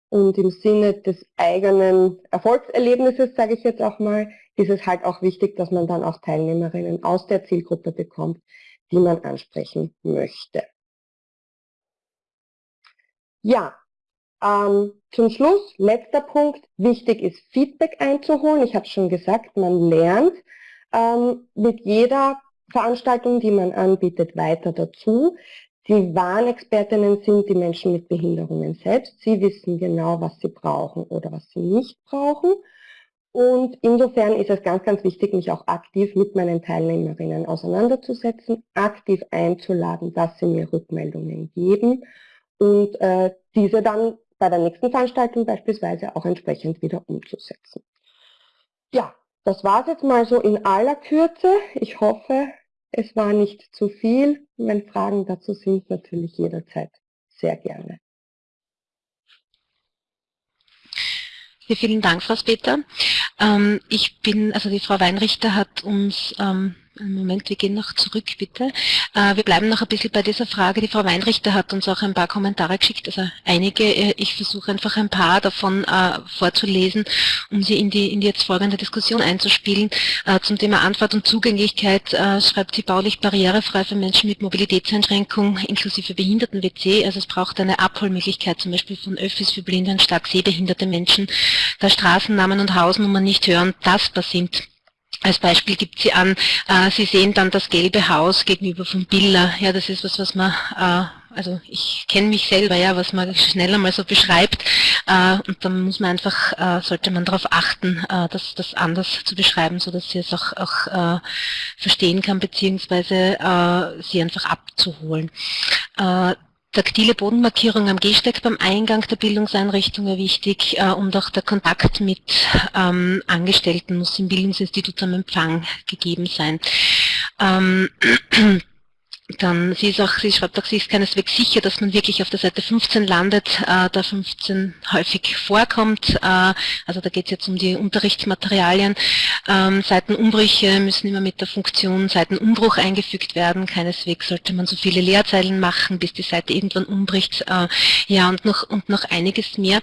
Und im Sinne des eigenen Erfolgserlebnisses, sage ich jetzt auch mal, ist es halt auch wichtig, dass man dann auch Teilnehmerinnen aus der Zielgruppe bekommt, die man ansprechen möchte. Ja, ähm, zum Schluss, letzter Punkt, wichtig ist Feedback einzuholen. Ich habe schon gesagt, man lernt ähm, mit jeder Veranstaltung, die man anbietet, weiter dazu. Die Warnexpertinnen sind die Menschen mit Behinderungen selbst. Sie wissen genau, was sie brauchen oder was sie nicht brauchen. Und insofern ist es ganz, ganz wichtig, mich auch aktiv mit meinen Teilnehmerinnen auseinanderzusetzen, aktiv einzuladen, dass sie mir Rückmeldungen geben und äh, diese dann bei der nächsten Veranstaltung beispielsweise auch entsprechend wieder umzusetzen. Ja, das war es jetzt mal so in aller Kürze. Ich hoffe, es war nicht zu viel. Wenn Fragen dazu sind, natürlich jederzeit sehr gerne. Vielen Dank, Frau Speter. Ähm, ich bin, also die Frau Weinrichter hat uns ähm, Moment, wir gehen noch zurück, bitte. Äh, wir bleiben noch ein bisschen bei dieser Frage. Die Frau Weinrichter hat uns auch ein paar Kommentare geschickt, also einige. Äh, ich versuche einfach ein paar davon äh, vorzulesen, um sie in die, in die jetzt folgende Diskussion einzuspielen. Zum Thema Antwort und Zugänglichkeit schreibt sie baulich barrierefrei für Menschen mit Mobilitätseinschränkung inklusive Behinderten-WC. Also es braucht eine Abholmöglichkeit, zum Beispiel von Öffis für blinde und stark sehbehinderte Menschen, da Straßennamen und Hausnummern nicht hören, tastbar sind als Beispiel gibt sie an, äh, Sie sehen dann das gelbe Haus gegenüber vom Biller. Ja, das ist was, was man, äh, also ich kenne mich selber, ja, was man schneller mal so beschreibt. Äh, und dann muss man einfach, äh, sollte man darauf achten, äh, das, das anders zu beschreiben, so dass sie es auch, auch äh, verstehen kann, beziehungsweise sie einfach abzuholen. Taktile Bodenmarkierung am Gehsteig beim Eingang der Bildungseinrichtung wäre wichtig äh, und auch der Kontakt mit ähm, Angestellten muss im Bildungsinstitut am Empfang gegeben sein. Dann sie ist auch, sie schreibt auch, sie ist keineswegs sicher, dass man wirklich auf der Seite 15 landet, äh, da 15 häufig vorkommt. Äh, also da geht es jetzt um die Unterrichtsmaterialien. Ähm, Seitenumbrüche müssen immer mit der Funktion Seitenumbruch eingefügt werden. Keineswegs sollte man so viele Leerzeilen machen, bis die Seite irgendwann umbricht. Äh, ja, und noch, und noch einiges mehr.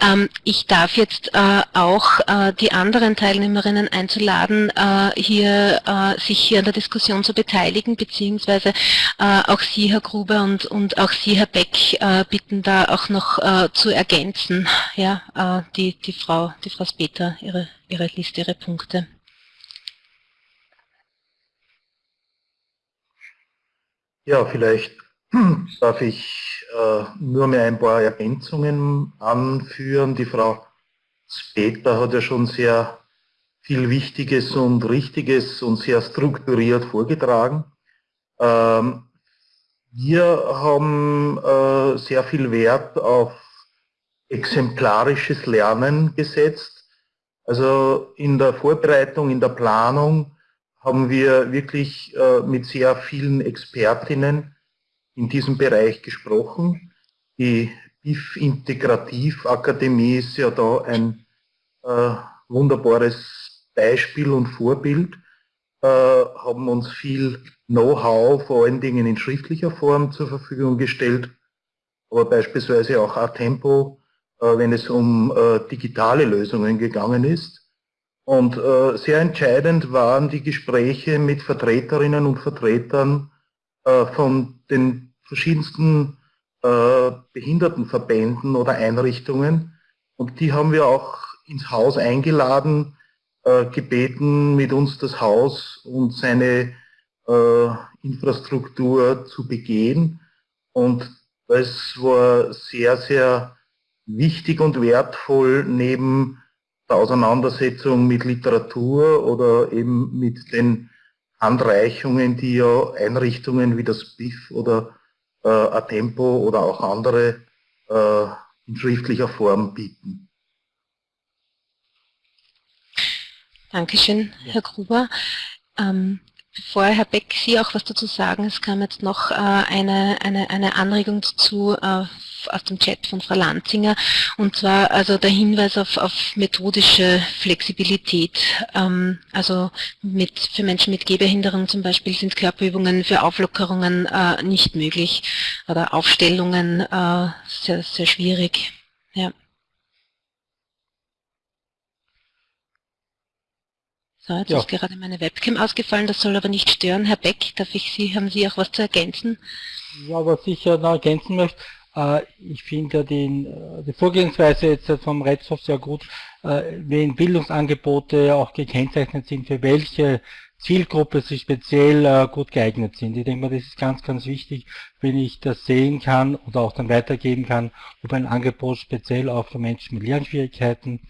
Ähm, ich darf jetzt äh, auch äh, die anderen Teilnehmerinnen einzuladen, äh, hier äh, sich hier an der Diskussion zu beteiligen, beziehungsweise auch Sie, Herr Gruber, und, und auch Sie, Herr Beck, äh, bitten da auch noch äh, zu ergänzen, ja, äh, die, die Frau, die Frau Speter, ihre, ihre Liste, ihre Punkte. Ja, vielleicht darf ich äh, nur mehr ein paar Ergänzungen anführen. Die Frau Speter hat ja schon sehr viel Wichtiges und Richtiges und sehr strukturiert vorgetragen. Ähm, wir haben äh, sehr viel Wert auf exemplarisches Lernen gesetzt. Also in der Vorbereitung, in der Planung haben wir wirklich äh, mit sehr vielen Expertinnen in diesem Bereich gesprochen. Die BIF Integrativ Akademie ist ja da ein äh, wunderbares Beispiel und Vorbild, haben uns viel Know-how vor allen Dingen in schriftlicher Form zur Verfügung gestellt, aber beispielsweise auch Atempo, äh, wenn es um äh, digitale Lösungen gegangen ist. Und äh, sehr entscheidend waren die Gespräche mit Vertreterinnen und Vertretern von den verschiedensten Behindertenverbänden oder Einrichtungen. Und die haben wir auch ins Haus eingeladen, gebeten, mit uns das Haus und seine äh, Infrastruktur zu begehen. Und das war sehr, sehr wichtig und wertvoll neben der Auseinandersetzung mit Literatur oder eben mit den Handreichungen, die ja Einrichtungen wie das BIF oder äh, Atempo oder auch andere äh, in schriftlicher Form bieten. Dankeschön, Herr Gruber. Ähm, Bevor Herr Beck Sie auch was dazu sagen, es kam jetzt noch äh, eine, eine, eine Anregung dazu äh, aus dem Chat von Frau Lanzinger und zwar also der Hinweis auf, auf methodische Flexibilität. Ähm, also mit, für Menschen mit Gehbehinderung zum Beispiel sind Körperübungen für Auflockerungen äh, nicht möglich oder Aufstellungen äh, sehr, sehr schwierig. Ja. So, jetzt ja. ist gerade meine Webcam ausgefallen, das soll aber nicht stören. Herr Beck, darf ich Sie, haben Sie auch was zu ergänzen? Ja, was ich ja noch ergänzen möchte, äh, ich finde ja den, äh, die Vorgehensweise jetzt vom Redshof sehr gut, äh, wenn Bildungsangebote auch gekennzeichnet sind, für welche Zielgruppe sie speziell äh, gut geeignet sind. Ich denke mal, das ist ganz, ganz wichtig, wenn ich das sehen kann oder auch dann weitergeben kann, ob ein Angebot speziell auch für Menschen mit Lernschwierigkeiten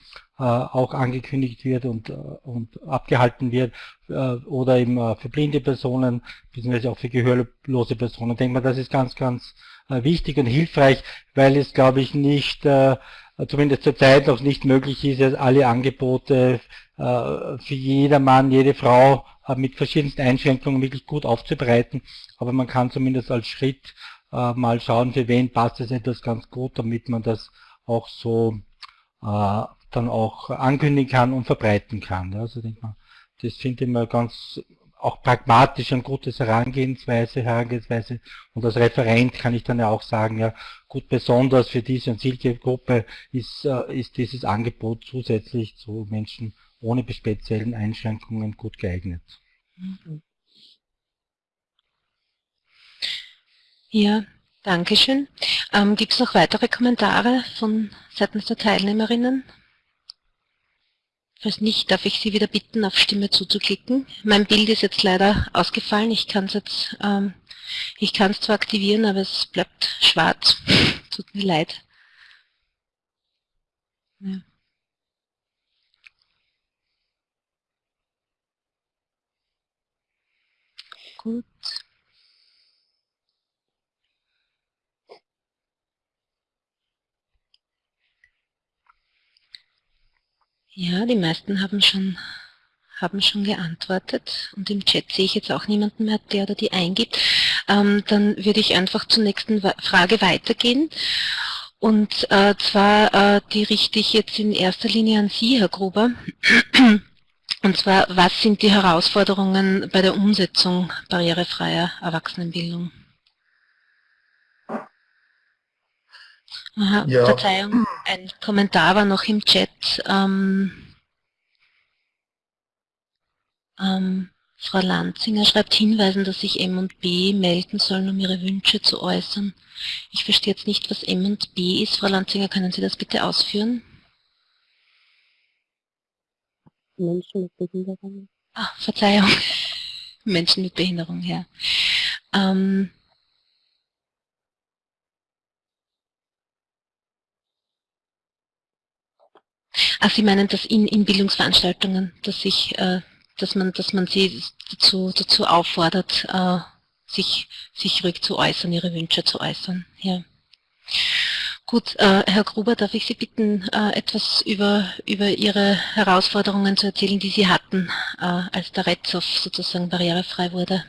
auch angekündigt wird und, äh, und abgehalten wird äh, oder eben für blinde Personen, beziehungsweise auch für gehörlose Personen. Ich denke mal, das ist ganz, ganz wichtig und hilfreich, weil es, glaube ich, nicht, zumindest zurzeit noch nicht möglich ist, alle Angebote für jedermann, jede Frau mit verschiedensten Einschränkungen wirklich gut aufzubereiten. Aber man kann zumindest als Schritt mal schauen, für wen passt es etwas ganz gut, damit man das auch so dann auch ankündigen kann und verbreiten kann. Also denke mal, das finde ich mal ganz auch pragmatisch ein gutes Herangehensweise, Herangehensweise. Und als Referent kann ich dann ja auch sagen, ja, gut, besonders für diese Zielgruppe ist, äh, ist dieses Angebot zusätzlich zu Menschen ohne speziellen Einschränkungen gut geeignet. Ja, Dankeschön. Ähm, Gibt es noch weitere Kommentare von seitens der Teilnehmerinnen? Falls nicht, darf ich Sie wieder bitten, auf Stimme zuzuklicken. Mein Bild ist jetzt leider ausgefallen. Ich kann es jetzt, ähm, ich kann es zwar aktivieren, aber es bleibt schwarz. Tut mir leid. Ja. Gut. Ja, die meisten haben schon, haben schon geantwortet und im Chat sehe ich jetzt auch niemanden mehr, der oder die eingibt. Ähm, dann würde ich einfach zur nächsten Frage weitergehen. Und äh, zwar, äh, die richte ich jetzt in erster Linie an Sie, Herr Gruber. Und zwar, was sind die Herausforderungen bei der Umsetzung barrierefreier Erwachsenenbildung? Aha, ja. Verzeihung, ein Kommentar war noch im Chat. Ähm, ähm, Frau Lanzinger schreibt hinweisen, dass sich M und B melden sollen, um ihre Wünsche zu äußern. Ich verstehe jetzt nicht, was M und B ist. Frau Lanzinger, können Sie das bitte ausführen? Menschen mit Behinderung. Ah, Verzeihung. Menschen mit Behinderung, ja. Ähm, Ach, Sie meinen das in, in Bildungsveranstaltungen, dass ich, äh, dass man, dass man sie dazu, dazu auffordert, äh, sich, sich ruhig zu äußern, ihre Wünsche zu äußern. Ja. Gut, äh, Herr Gruber, darf ich Sie bitten, äh, etwas über, über Ihre Herausforderungen zu erzählen, die Sie hatten, äh, als der Retzhof sozusagen barrierefrei wurde?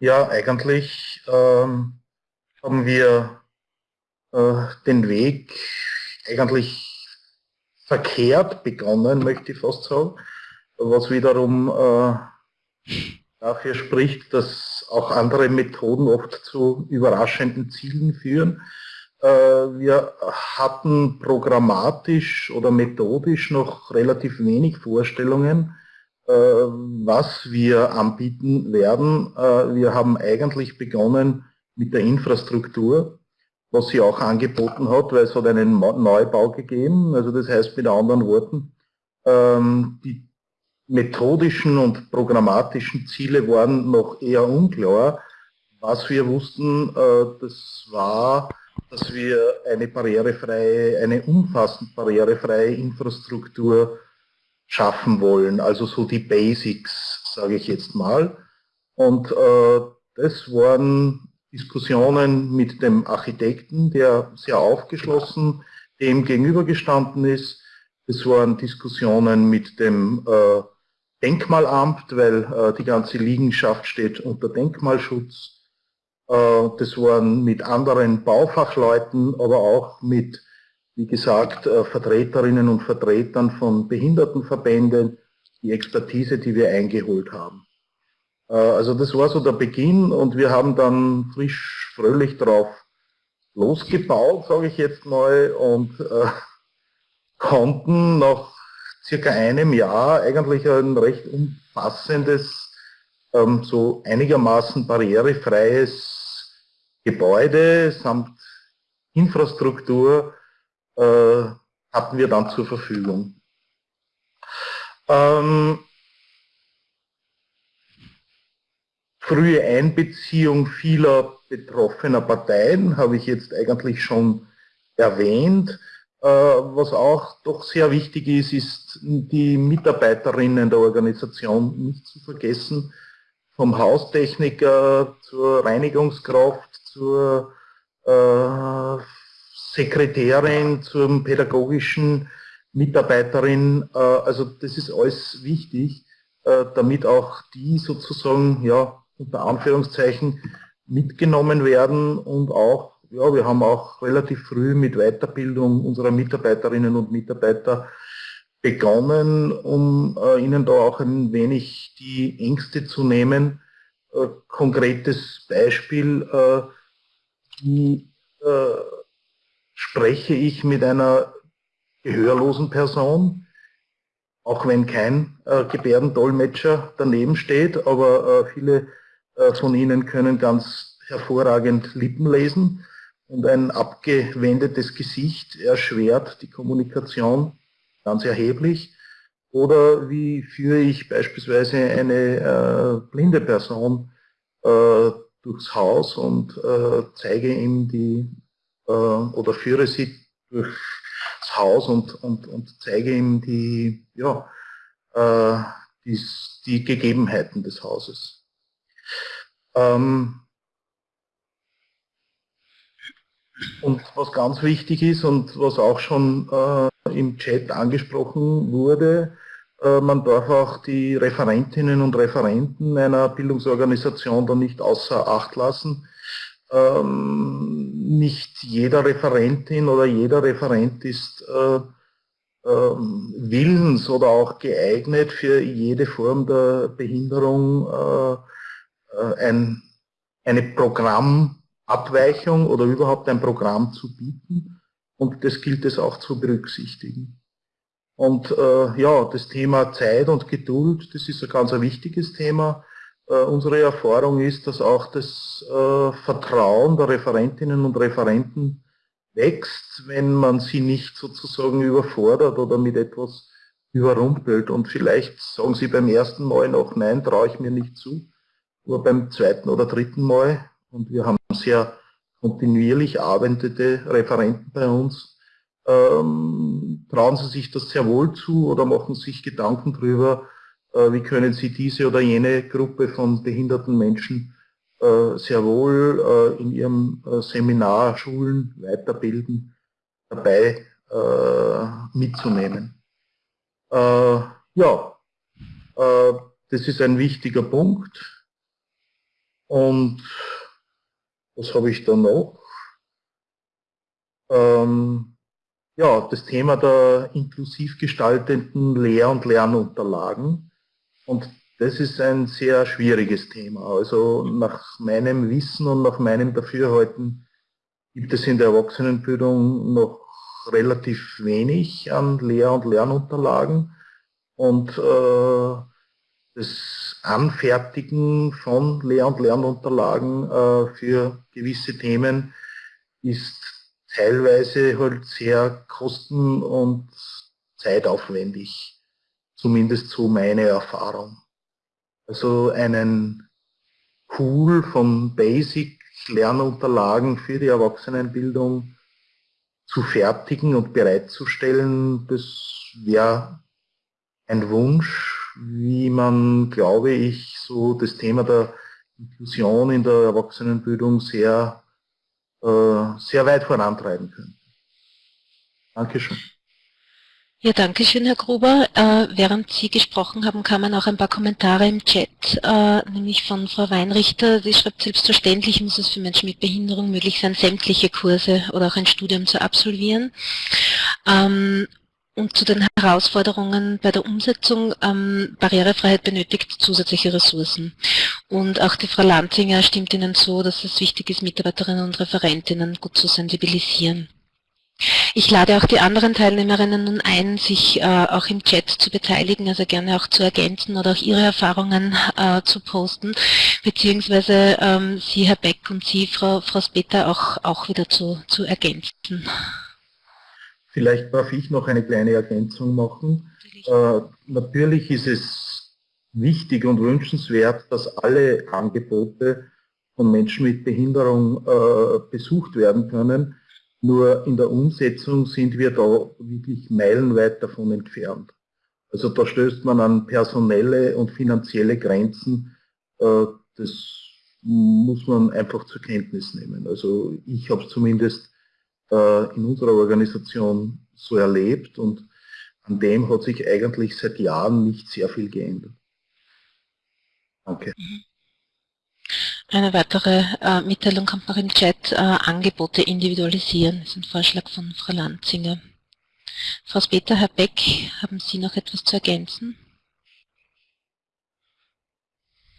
Ja, eigentlich ähm, haben wir äh, den Weg eigentlich verkehrt begonnen, möchte ich fast sagen, was wiederum äh, dafür spricht, dass auch andere Methoden oft zu überraschenden Zielen führen. Äh, wir hatten programmatisch oder methodisch noch relativ wenig Vorstellungen, äh, was wir anbieten werden. Äh, wir haben eigentlich begonnen mit der Infrastruktur was sie auch angeboten hat, weil es hat einen Neubau gegeben. Also das heißt mit anderen Worten, ähm, die methodischen und programmatischen Ziele waren noch eher unklar. Was wir wussten, äh, das war, dass wir eine barrierefreie, eine umfassend barrierefreie Infrastruktur schaffen wollen, also so die Basics, sage ich jetzt mal. Und äh, das waren Diskussionen mit dem Architekten, der sehr aufgeschlossen dem gegenübergestanden ist. Es waren Diskussionen mit dem äh, Denkmalamt, weil äh, die ganze Liegenschaft steht unter Denkmalschutz. Äh, das waren mit anderen Baufachleuten, aber auch mit, wie gesagt, äh, Vertreterinnen und Vertretern von Behindertenverbänden, die Expertise, die wir eingeholt haben. Äh, also das war so der Beginn und wir haben dann frisch, fröhlich drauf losgebaut, sage ich jetzt mal, und äh, konnten nach circa einem Jahr eigentlich ein recht umfassendes, ähm, so einigermaßen barrierefreies Gebäude samt Infrastruktur äh, hatten wir dann zur Verfügung. Ähm, frühe Einbeziehung vieler betroffener Parteien habe ich jetzt eigentlich schon erwähnt. Äh, was auch doch sehr wichtig ist, ist die Mitarbeiterinnen der Organisation nicht zu vergessen. Vom Haustechniker zur Reinigungskraft, zur äh, Sekretärin, zum pädagogischen Mitarbeiterin. Äh, also das ist alles wichtig, damit auch die sozusagen ja, unter Anführungszeichen mitgenommen werden und auch ja, wir haben auch relativ früh mit Weiterbildung unserer Mitarbeiterinnen und Mitarbeiter begonnen, um äh, ihnen da auch ein wenig die Ängste zu nehmen. Äh, konkretes Beispiel, äh, wie äh, spreche ich mit einer gehörlosen Person, auch wenn kein äh, Gebärdendolmetscher daneben steht, aber äh, viele von ihnen können ganz hervorragend Lippen lesen und ein abgewendetes Gesicht erschwert die Kommunikation ganz erheblich. Oder wie führe ich beispielsweise eine äh, blinde Person äh, durchs Haus und äh, zeige ihm die äh, oder führe sie durchs Haus und, und, und zeige ihm die, ja, äh, die, die Gegebenheiten des Hauses. Ähm, und was ganz wichtig ist und was auch schon äh, im Chat angesprochen wurde, äh, man darf auch die Referentinnen und Referenten einer Bildungsorganisation da nicht außer Acht lassen. Ähm, nicht jeder Referentin oder jeder Referent ist äh, ähm, willens oder auch geeignet für jede Form der Behinderung äh, ein, eine Programmabweichung oder überhaupt ein Programm zu bieten. Und das gilt es auch zu berücksichtigen. Und äh, ja, das Thema Zeit und Geduld, das ist ein ganz ein wichtiges Thema. Äh, unsere Erfahrung ist, dass auch das äh, Vertrauen der Referentinnen und Referenten wächst, wenn man sie nicht sozusagen überfordert oder mit etwas überrumpelt. Und vielleicht sagen sie beim ersten Mal noch, nein, traue ich mir nicht zu nur beim zweiten oder dritten Mal. Und wir haben sehr kontinuierlich arbeitende Referenten bei uns. Ähm, trauen Sie sich das sehr wohl zu oder machen sich Gedanken darüber, äh, wie können Sie diese oder jene Gruppe von behinderten Menschen äh, sehr wohl äh, in Ihrem äh, Seminar, Schulen weiterbilden, dabei äh, mitzunehmen. Äh, ja, das ist ein wichtiger Punkt. Und was habe ich da noch? Ähm, ja, das Thema der inklusiv gestaltenden Lehr- und Lernunterlagen. Und das ist ein sehr schwieriges Thema. Also nach meinem Wissen und nach meinem Dafürhalten gibt es in der Erwachsenenbildung noch relativ wenig an Lehr- und Lernunterlagen. Und äh, das Anfertigen von Lehr- und Lernunterlagen äh, für gewisse Themen ist teilweise halt sehr kosten- und zeitaufwendig, zumindest so meine Erfahrung. Also einen Pool von Basic-Lernunterlagen für die Erwachsenenbildung zu fertigen und bereitzustellen, das wäre ein Wunsch, wie man, glaube ich, so das Thema der Inklusion in der Erwachsenenbildung sehr, äh, sehr weit vorantreiben könnte. Dankeschön. Ja, danke schön, Herr Gruber. Äh, während Sie gesprochen haben, kamen auch ein paar Kommentare im Chat, äh, nämlich von Frau Weinrichter. Sie schreibt, selbstverständlich muss es für Menschen mit Behinderung möglich sein, sämtliche Kurse oder auch ein Studium zu absolvieren. Ähm, und zu den Herausforderungen bei der Umsetzung, ähm, Barrierefreiheit benötigt zusätzliche Ressourcen. Und auch die Frau Lanzinger stimmt Ihnen so, dass es wichtig ist, Mitarbeiterinnen und Referentinnen gut zu sensibilisieren. Ich lade auch die anderen Teilnehmerinnen nun ein, sich äh, auch im Chat zu beteiligen, also gerne auch zu ergänzen oder auch ihre Erfahrungen äh, zu posten, beziehungsweise ähm, Sie, Herr Beck, und Sie, Frau, Frau Speter, auch, auch wieder zu, zu ergänzen. Vielleicht darf ich noch eine kleine Ergänzung machen. Äh, natürlich ist es wichtig und wünschenswert, dass alle Angebote von Menschen mit Behinderung äh, besucht werden können. Nur in der Umsetzung sind wir da wirklich meilenweit davon entfernt. Also da stößt man an personelle und finanzielle Grenzen. Äh, das muss man einfach zur Kenntnis nehmen. Also ich habe zumindest in unserer Organisation so erlebt und an dem hat sich eigentlich seit Jahren nicht sehr viel geändert. Danke. Eine weitere äh, Mitteilung kommt noch im Chat. Äh, Angebote individualisieren. Das ist ein Vorschlag von Frau Lanzinger. Frau Speter, Herr Beck, haben Sie noch etwas zu ergänzen?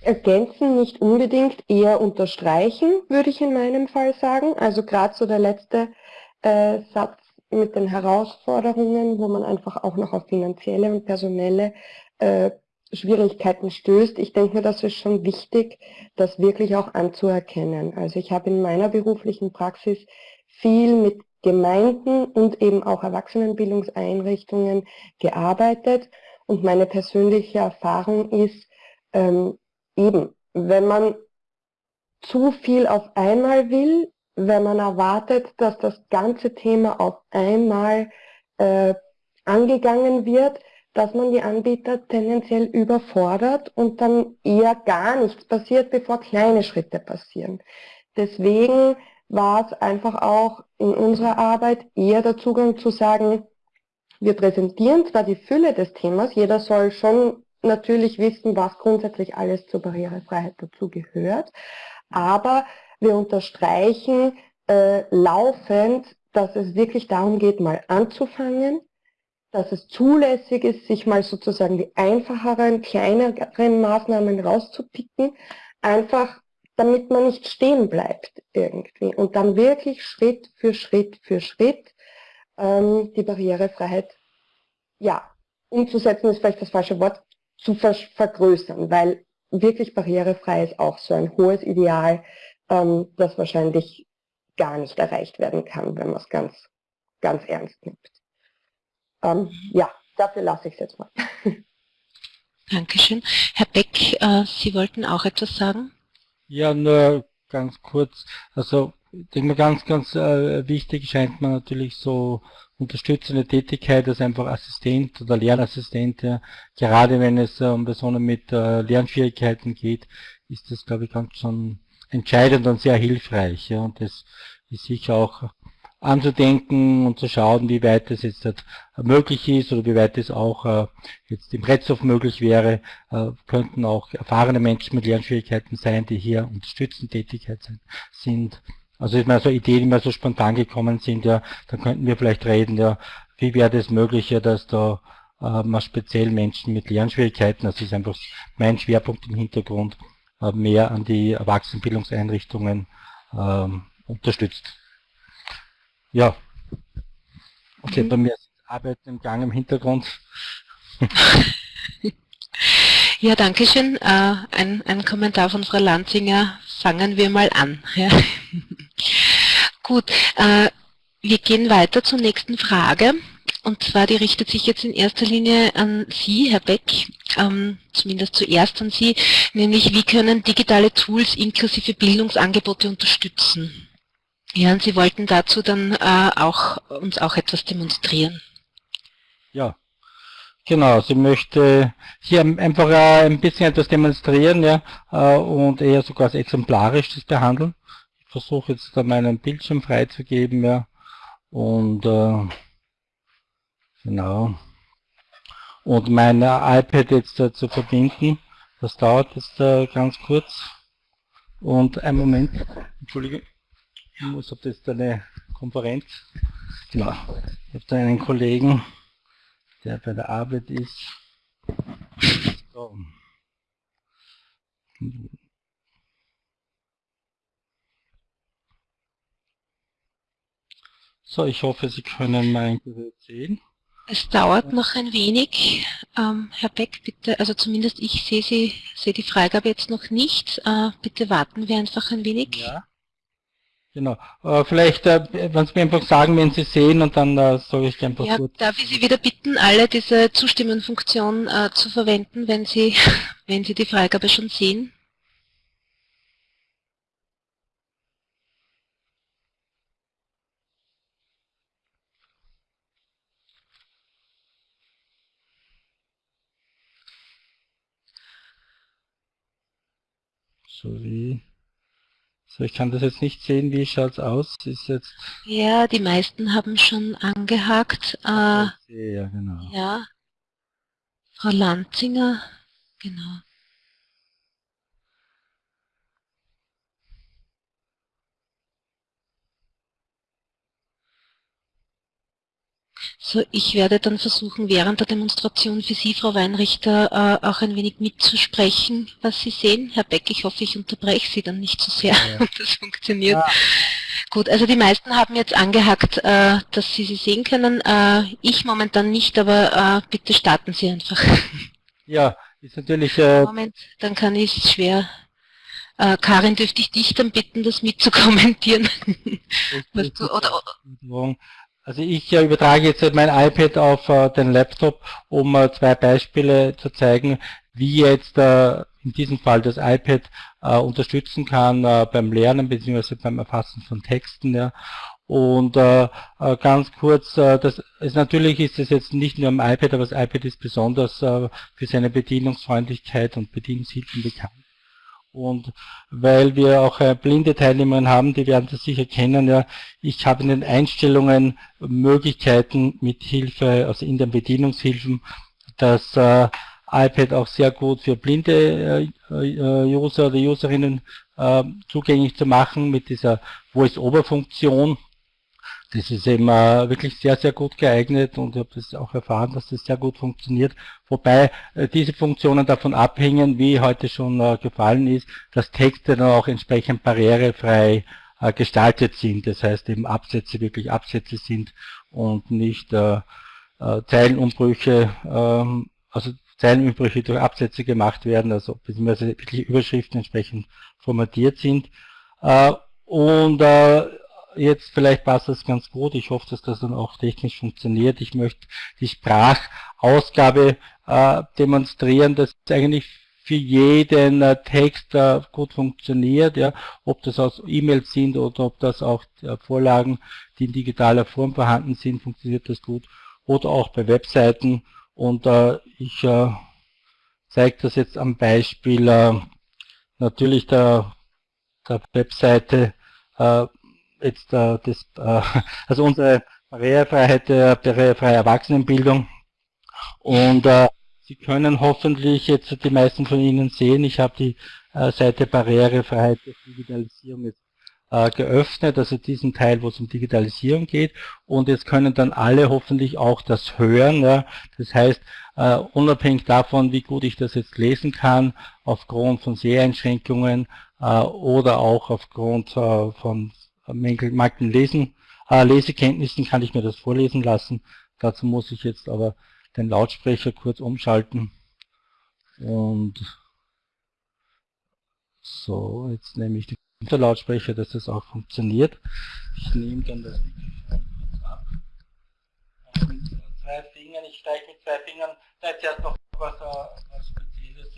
Ergänzen nicht unbedingt, eher unterstreichen, würde ich in meinem Fall sagen. Also gerade so der letzte äh, Satz mit den Herausforderungen, wo man einfach auch noch auf finanzielle und personelle äh, Schwierigkeiten stößt. Ich denke mir, das ist schon wichtig, das wirklich auch anzuerkennen. Also ich habe in meiner beruflichen Praxis viel mit Gemeinden und eben auch Erwachsenenbildungseinrichtungen gearbeitet und meine persönliche Erfahrung ist, ähm, eben, wenn man zu viel auf einmal will, wenn man erwartet, dass das ganze Thema auf einmal äh, angegangen wird, dass man die Anbieter tendenziell überfordert und dann eher gar nichts passiert, bevor kleine Schritte passieren. Deswegen war es einfach auch in unserer Arbeit eher der Zugang zu sagen, wir präsentieren zwar die Fülle des Themas, jeder soll schon natürlich wissen, was grundsätzlich alles zur Barrierefreiheit dazu gehört, aber wir unterstreichen äh, laufend, dass es wirklich darum geht, mal anzufangen, dass es zulässig ist, sich mal sozusagen die einfacheren, kleineren Maßnahmen rauszupicken, einfach damit man nicht stehen bleibt irgendwie und dann wirklich Schritt für Schritt für Schritt ähm, die Barrierefreiheit ja, umzusetzen ist vielleicht das falsche Wort, zu ver vergrößern, weil wirklich barrierefrei ist auch so ein hohes Ideal, ähm, das wahrscheinlich gar nicht erreicht werden kann, wenn man es ganz, ganz ernst nimmt. Ähm, ja, dafür lasse ich es jetzt mal. Dankeschön. Herr Beck, äh, Sie wollten auch etwas sagen? Ja, nur ganz kurz. Also, ich denke mal, ganz, ganz äh, wichtig scheint mir natürlich so unterstützende Tätigkeit als einfach Assistent oder Lernassistent. Ja. Gerade wenn es äh, um Personen mit äh, Lernschwierigkeiten geht, ist das, glaube ich, ganz schon entscheidend und sehr hilfreich. Ja. Und das ist sicher auch anzudenken und zu schauen, wie weit das jetzt halt möglich ist oder wie weit es auch äh, jetzt im Retzhof möglich wäre, äh, könnten auch erfahrene Menschen mit Lernschwierigkeiten sein, die hier unterstützend Tätigkeit sind. Also ist mir so Ideen, die mir so spontan gekommen sind, ja, dann könnten wir vielleicht reden, ja, wie wäre das möglich, ja, dass da äh, speziell Menschen mit Lernschwierigkeiten, das ist einfach mein Schwerpunkt im Hintergrund, äh, mehr an die Erwachsenenbildungseinrichtungen ähm, unterstützt. Ja. Okay, mhm. bei mir ist Arbeit im Gang im Hintergrund. ja, danke schön. Äh, ein, ein Kommentar von Frau Lanzinger. Fangen wir mal an. Ja. Gut, äh, wir gehen weiter zur nächsten Frage. Und zwar, die richtet sich jetzt in erster Linie an Sie, Herr Beck, ähm, zumindest zuerst an Sie, nämlich wie können digitale Tools inklusive Bildungsangebote unterstützen? Ja, und Sie wollten dazu dann äh, auch uns auch etwas demonstrieren. Ja, genau. Sie möchte hier einfach ein bisschen etwas demonstrieren ja, äh, und eher sogar als exemplarisch das behandeln. Ich versuche jetzt da meinen Bildschirm freizugeben ja, und äh, genau und mein iPad jetzt äh, zu verbinden. Das dauert jetzt äh, ganz kurz. Und einen Moment, Entschuldige ich muss auf das eine Konferenz. Genau. Ich habe da einen Kollegen, der bei der Arbeit ist. So. So, ich hoffe, Sie können mein Gerät sehen. Es dauert noch ein wenig. Ähm, Herr Beck, bitte, also zumindest ich sehe Sie, sehe die Freigabe jetzt noch nicht. Äh, bitte warten wir einfach ein wenig. Ja. Genau. Äh, vielleicht, äh, wenn Sie mir einfach sagen, wenn Sie sehen und dann äh, sage ich einfach ja, kurz. Darf ich Sie wieder bitten, alle diese Zustimmen-Funktion äh, zu verwenden, wenn Sie, wenn Sie die Freigabe schon sehen? Sorry. So, ich kann das jetzt nicht sehen, wie schaut es aus? Ist jetzt ja, die meisten haben schon angehakt. Äh, ja, genau. Ja. Frau Lanzinger, genau. So, ich werde dann versuchen, während der Demonstration für Sie, Frau Weinrichter, äh, auch ein wenig mitzusprechen, was Sie sehen. Herr Beck, ich hoffe, ich unterbreche Sie dann nicht so sehr ja. und das funktioniert. Ja. Gut, also die meisten haben jetzt angehackt, äh, dass Sie sie sehen können. Äh, ich momentan nicht, aber bitte starten Sie einfach. Ja, ist natürlich... Äh, Moment, dann kann ich es schwer... Äh, Karin, dürfte ich dich dann bitten, das mitzukommentieren? Oder, also ich äh, übertrage jetzt mein iPad auf äh, den Laptop, um äh, zwei Beispiele zu zeigen, wie jetzt in diesem Fall das iPad unterstützen kann beim Lernen bzw. beim Erfassen von Texten. Ja. Und äh, ganz kurz, äh, das ist natürlich ist es jetzt nicht nur am iPad, aber das iPad ist besonders äh, für seine Bedienungsfreundlichkeit und Bedienungshilfen bekannt. Und weil wir auch äh, blinde Teilnehmer haben, die werden das sicher kennen, ja, ich habe in den Einstellungen Möglichkeiten mit Hilfe, also in den Bedienungshilfen, das äh, iPad auch sehr gut für blinde äh, äh User oder Userinnen äh, zugänglich zu machen mit dieser Voice-Over-Funktion. Das ist eben äh, wirklich sehr, sehr gut geeignet und ich habe das auch erfahren, dass das sehr gut funktioniert. Wobei äh, diese Funktionen davon abhängen, wie heute schon äh, gefallen ist, dass Texte dann auch entsprechend barrierefrei äh, gestaltet sind. Das heißt eben Absätze wirklich Absätze sind und nicht äh, äh, Zeilenumbrüche, ähm, also Zeilenumbrüche durch Absätze gemacht werden, also beziehungsweise wirklich Überschriften entsprechend formatiert sind. und jetzt vielleicht passt das ganz gut. Ich hoffe, dass das dann auch technisch funktioniert. Ich möchte die Sprachausgabe äh, demonstrieren, dass eigentlich für jeden äh, Text äh, gut funktioniert, ja, ob das aus E-Mails sind oder ob das auch äh, Vorlagen, die in digitaler Form vorhanden sind, funktioniert das gut. Oder auch bei Webseiten. Und äh, ich äh, zeige das jetzt am Beispiel äh, natürlich der, der Webseite äh, jetzt äh, das, äh, also unsere Barrierefreiheit der barrierefreie Erwachsenenbildung. Und äh, Sie können hoffentlich jetzt die meisten von Ihnen sehen, ich habe die äh, Seite Barrierefreiheit der Digitalisierung jetzt äh, geöffnet, also diesen Teil, wo es um Digitalisierung geht. Und jetzt können dann alle hoffentlich auch das hören. Ja. Das heißt, äh, unabhängig davon, wie gut ich das jetzt lesen kann, aufgrund von Seheinschränkungen äh, oder auch aufgrund äh, von mangelnden Lesen, äh, Lesekenntnissen kann ich mir das vorlesen lassen. Dazu muss ich jetzt aber den Lautsprecher kurz umschalten. Und so, jetzt nehme ich den Lautsprecher, dass das auch funktioniert. Ich nehme dann das Mikrofon kurz ab. Fingern, ich steige mit zwei Fingern, da ist erst noch was, äh, was Spezielles.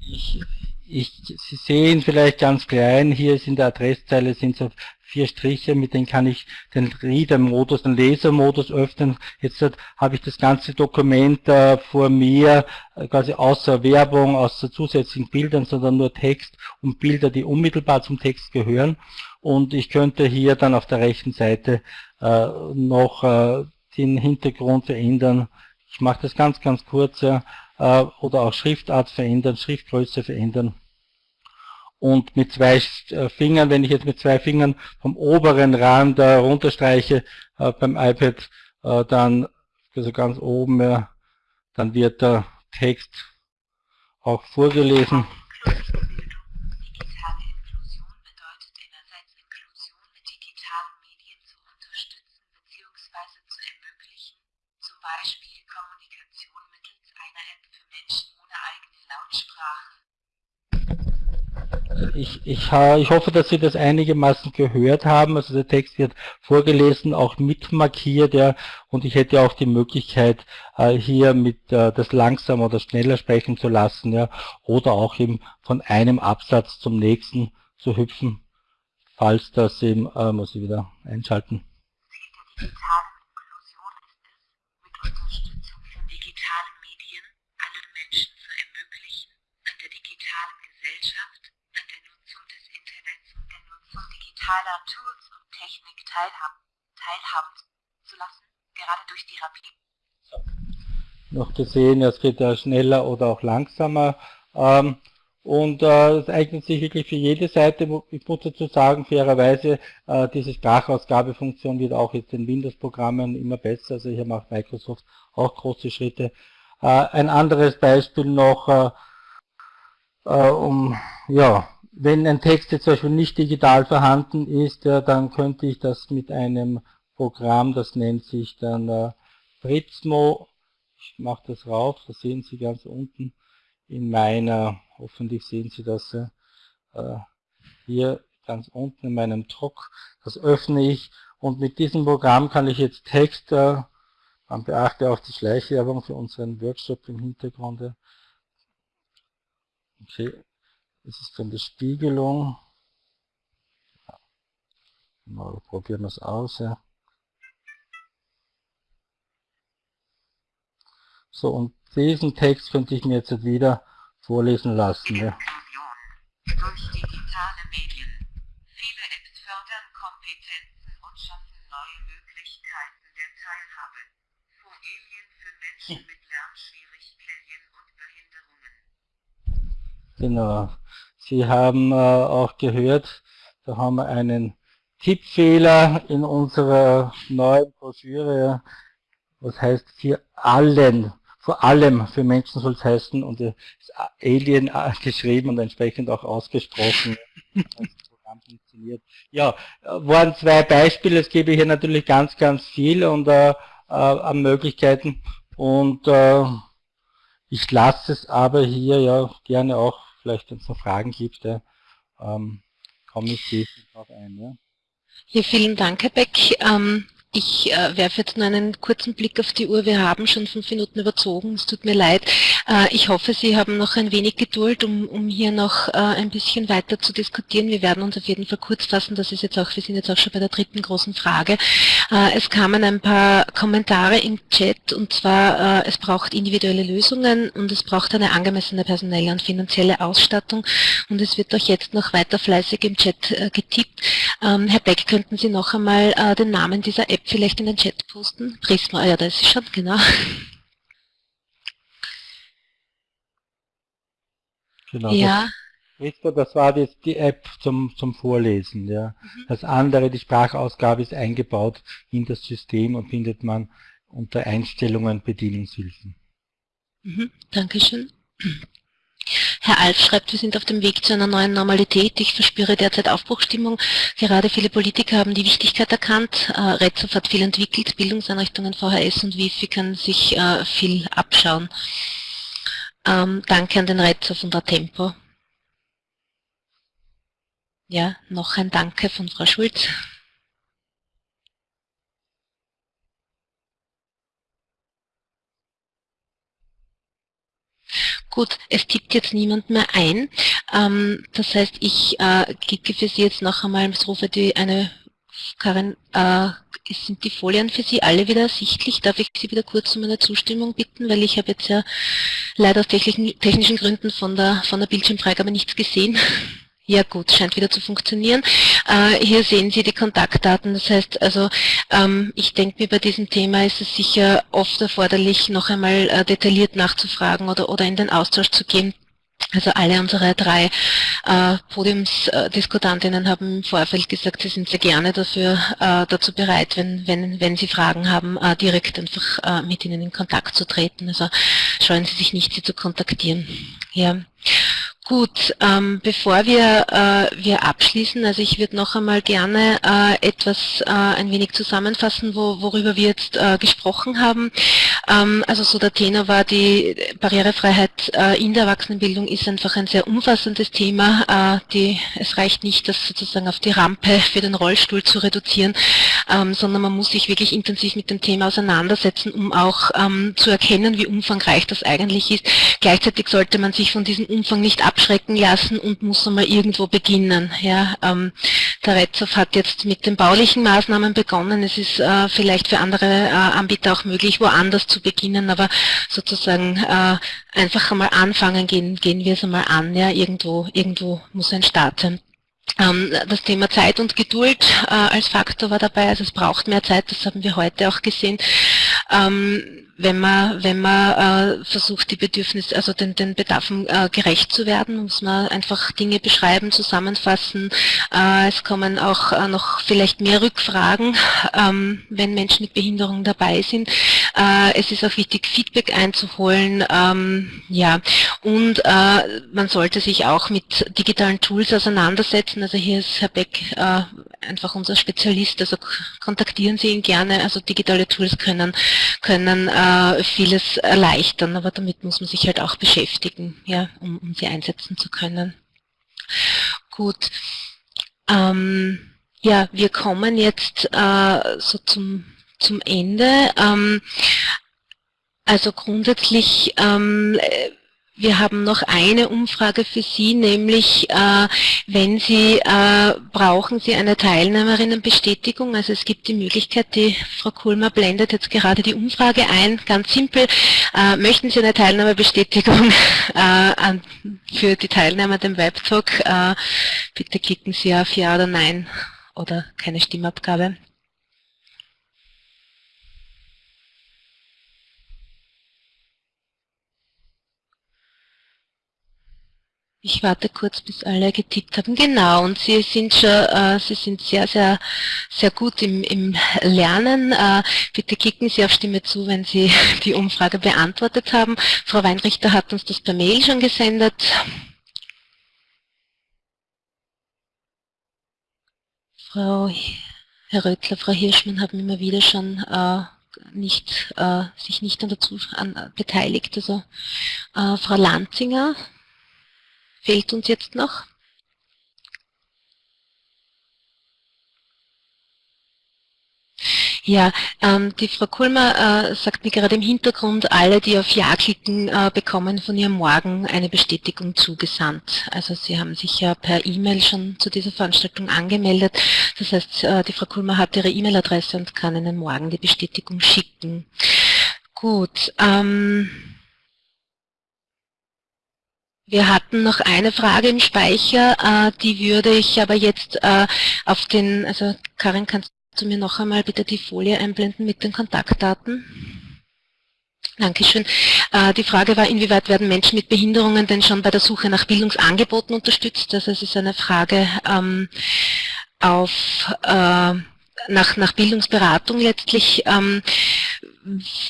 Ich, ich, Sie sehen vielleicht ganz klein, hier ist in der Adresszeile sind so vier Striche, mit denen kann ich den Reader-Modus, den Leser-Modus öffnen. Jetzt habe ich das ganze Dokument äh, vor mir, äh, quasi außer Werbung, außer zusätzlichen Bildern, sondern nur Text und Bilder, die unmittelbar zum Text gehören. Und ich könnte hier dann auf der rechten Seite äh, noch äh, den Hintergrund verändern. Ich mache das ganz, ganz kurz. Ja, äh, oder auch Schriftart verändern, Schriftgröße verändern und mit zwei äh, Fingern, wenn ich jetzt mit zwei Fingern vom oberen Rand äh, runterstreiche beim iPad, äh, dann, also ganz oben, dann wird der Text auch vorgelesen. Ich, ich, ich hoffe, dass Sie das einigermaßen gehört haben. Also der Text wird vorgelesen, auch mit markiert, ja, und ich hätte auch die Möglichkeit, äh, hier mit äh, das langsam oder schneller sprechen zu lassen, ja, oder auch eben von einem Absatz zum nächsten zu hüpfen, falls das eben, äh, muss ich wieder einschalten. Digitaler Tools und Technik teilhaben, teilhaben zu lassen, gerade durch die Rapid. Noch zu sehen, es geht ja schneller oder auch langsamer. Ähm, und äh, es eignet sich wirklich für jede Seite. Ich muss dazu sagen, fairerweise, äh, diese Sprachausgabefunktion wird auch jetzt in Windows-Programmen immer besser. Also hier macht Microsoft auch große Schritte. Äh, ein anderes Beispiel noch, äh, äh, um, ja, wenn ein Text jetzt zum Beispiel nicht digital vorhanden ist, ja, dann könnte ich das mit einem Programm, das nennt sich dann äh, Fritzmo. Ich mache das rauf, das sehen Sie ganz unten in meiner Hoffentlich sehen Sie das äh, hier ganz unten in meinem Druck. Das öffne ich und mit diesem Programm kann ich jetzt Text, äh, man beachte auch die Schleichwerbung für unseren Workshop im Hintergrund. Okay, das ist dann die Spiegelung. Mal probieren wir es aus. Ja. So, und diesen Text könnte ich mir jetzt wieder vorlesen lassen. Ja. Durch digitale Medien. Viele Apps fördern Kompetenzen und schaffen neue Möglichkeiten der Teilhabe. Folien für Menschen mit Lernschwierigkeiten und Behinderungen. Genau. Sie haben äh, auch gehört, da haben wir einen Tippfehler in unserer neuen Broschüre. Was heißt hier allen vor allem für Menschen soll es heißen und ist Alien geschrieben und entsprechend auch ausgesprochen. funktioniert. Ja, waren zwei Beispiele, es gebe hier natürlich ganz, ganz viel und äh, äh, an Möglichkeiten und äh, ich lasse es aber hier ja gerne auch, vielleicht wenn es noch Fragen gibt, ja, ähm, komme ich darauf ein. Ja. ja, vielen Dank, Herr Beck. Ähm, ich äh, werfe jetzt nur einen kurzen Blick auf die Uhr. Wir haben schon fünf Minuten überzogen. Es tut mir leid. Äh, ich hoffe, Sie haben noch ein wenig Geduld, um, um hier noch äh, ein bisschen weiter zu diskutieren. Wir werden uns auf jeden Fall kurz fassen. Das ist jetzt auch, wir sind jetzt auch schon bei der dritten großen Frage. Äh, es kamen ein paar Kommentare im Chat und zwar, äh, es braucht individuelle Lösungen und es braucht eine angemessene personelle und finanzielle Ausstattung und es wird auch jetzt noch weiter fleißig im Chat äh, getippt. Ähm, Herr Beck, könnten Sie noch einmal den Namen dieser App vielleicht in den Chat posten? Prisma, ja, da ist sie schon, genau. Genau, ja. Das, das war jetzt die App zum, zum Vorlesen. Ja. Mhm. Das andere, die Sprachausgabe ist eingebaut in das System und findet man unter Einstellungen Bedienungshilfen. Mhm. Dankeschön. Herr Alf schreibt, wir sind auf dem Weg zu einer neuen Normalität. Ich verspüre derzeit Aufbruchstimmung. Gerade viele Politiker haben die Wichtigkeit erkannt. Äh, Retzow hat viel entwickelt, Bildungseinrichtungen, VHS und WIFI können sich äh, viel abschauen. Ähm, danke an den Retzow und der Tempo. Ja, noch ein Danke von Frau Schulz. Gut, es tippt jetzt niemand mehr ein. Ähm, das heißt, ich äh, klicke für Sie jetzt noch einmal, ich rufe die eine Karin, äh, sind die Folien für Sie alle wieder ersichtlich? Darf ich Sie wieder kurz um eine Zustimmung bitten, weil ich habe jetzt ja leider aus technischen, technischen Gründen von der, von der Bildschirmfreigabe nichts gesehen. Ja gut, scheint wieder zu funktionieren. Äh, hier sehen Sie die Kontaktdaten. Das heißt, also ähm, ich denke mir, bei diesem Thema ist es sicher oft erforderlich, noch einmal äh, detailliert nachzufragen oder, oder in den Austausch zu gehen. Also alle unsere drei äh, Podiumsdiskutantinnen haben im Vorfeld gesagt, sie sind sehr gerne dafür äh, dazu bereit, wenn, wenn, wenn sie Fragen haben, äh, direkt einfach äh, mit ihnen in Kontakt zu treten. Also scheuen Sie sich nicht, sie zu kontaktieren. Ja. Gut, ähm, bevor wir, äh, wir abschließen, also ich würde noch einmal gerne äh, etwas äh, ein wenig zusammenfassen, wo, worüber wir jetzt äh, gesprochen haben. Ähm, also so der Tenor war, die Barrierefreiheit äh, in der Erwachsenenbildung ist einfach ein sehr umfassendes Thema. Äh, die, es reicht nicht, das sozusagen auf die Rampe für den Rollstuhl zu reduzieren, ähm, sondern man muss sich wirklich intensiv mit dem Thema auseinandersetzen, um auch ähm, zu erkennen, wie umfangreich das eigentlich ist. Gleichzeitig sollte man sich von diesem Umfang nicht ab abschrecken lassen und muss einmal irgendwo beginnen. Ja, ähm, der Retzow hat jetzt mit den baulichen Maßnahmen begonnen. Es ist äh, vielleicht für andere äh, Anbieter auch möglich, woanders zu beginnen, aber sozusagen äh, einfach einmal anfangen, gehen, gehen wir es einmal an. Ja, irgendwo, irgendwo muss ein Start sein. Ähm, das Thema Zeit und Geduld äh, als Faktor war dabei, also es braucht mehr Zeit, das haben wir heute auch gesehen. Ähm, wenn man, wenn man äh, versucht, die Bedürfnisse, also den, den Bedarfen äh, gerecht zu werden, muss man einfach Dinge beschreiben, zusammenfassen. Äh, es kommen auch äh, noch vielleicht mehr Rückfragen, ähm, wenn Menschen mit Behinderung dabei sind. Äh, es ist auch wichtig, Feedback einzuholen. Ähm, ja, und äh, man sollte sich auch mit digitalen Tools auseinandersetzen. Also hier ist Herr Beck äh, einfach unser Spezialist, also kontaktieren Sie ihn gerne. Also digitale Tools können, können äh, vieles erleichtern, aber damit muss man sich halt auch beschäftigen, ja, um, um sie einsetzen zu können. Gut. Ähm, ja, wir kommen jetzt äh, so zum, zum Ende. Ähm, also grundsätzlich ähm, wir haben noch eine Umfrage für Sie, nämlich äh, wenn Sie, äh, brauchen Sie eine Teilnehmerinnenbestätigung, also es gibt die Möglichkeit, die Frau Kulmer blendet jetzt gerade die Umfrage ein, ganz simpel, äh, möchten Sie eine Teilnahmebestätigung äh, für die Teilnehmer am Webtalk, äh, bitte klicken Sie auf Ja oder Nein oder keine Stimmabgabe. Ich warte kurz, bis alle getippt haben. Genau, und Sie sind schon, äh, Sie sind sehr, sehr, sehr gut im, im Lernen. Äh, bitte klicken Sie auf Stimme zu, wenn Sie die Umfrage beantwortet haben. Frau Weinrichter hat uns das per Mail schon gesendet. Frau Herr Röttler, Frau Hirschmann haben immer wieder schon äh, nicht, äh, sich nicht an, beteiligt. Also äh, Frau Lanzinger fehlt uns jetzt noch? Ja, ähm, die Frau Kulmer äh, sagt mir gerade im Hintergrund, alle, die auf Ja klicken, äh, bekommen von ihr morgen eine Bestätigung zugesandt. Also Sie haben sich ja per E-Mail schon zu dieser Veranstaltung angemeldet. Das heißt, äh, die Frau Kulmer hat ihre E-Mail-Adresse und kann Ihnen morgen die Bestätigung schicken. Gut. Ähm, wir hatten noch eine Frage im Speicher, äh, die würde ich aber jetzt äh, auf den, also Karin, kannst du mir noch einmal bitte die Folie einblenden mit den Kontaktdaten? Dankeschön. Äh, die Frage war, inwieweit werden Menschen mit Behinderungen denn schon bei der Suche nach Bildungsangeboten unterstützt? Also es ist eine Frage ähm, auf, äh, nach, nach Bildungsberatung letztlich. Ähm,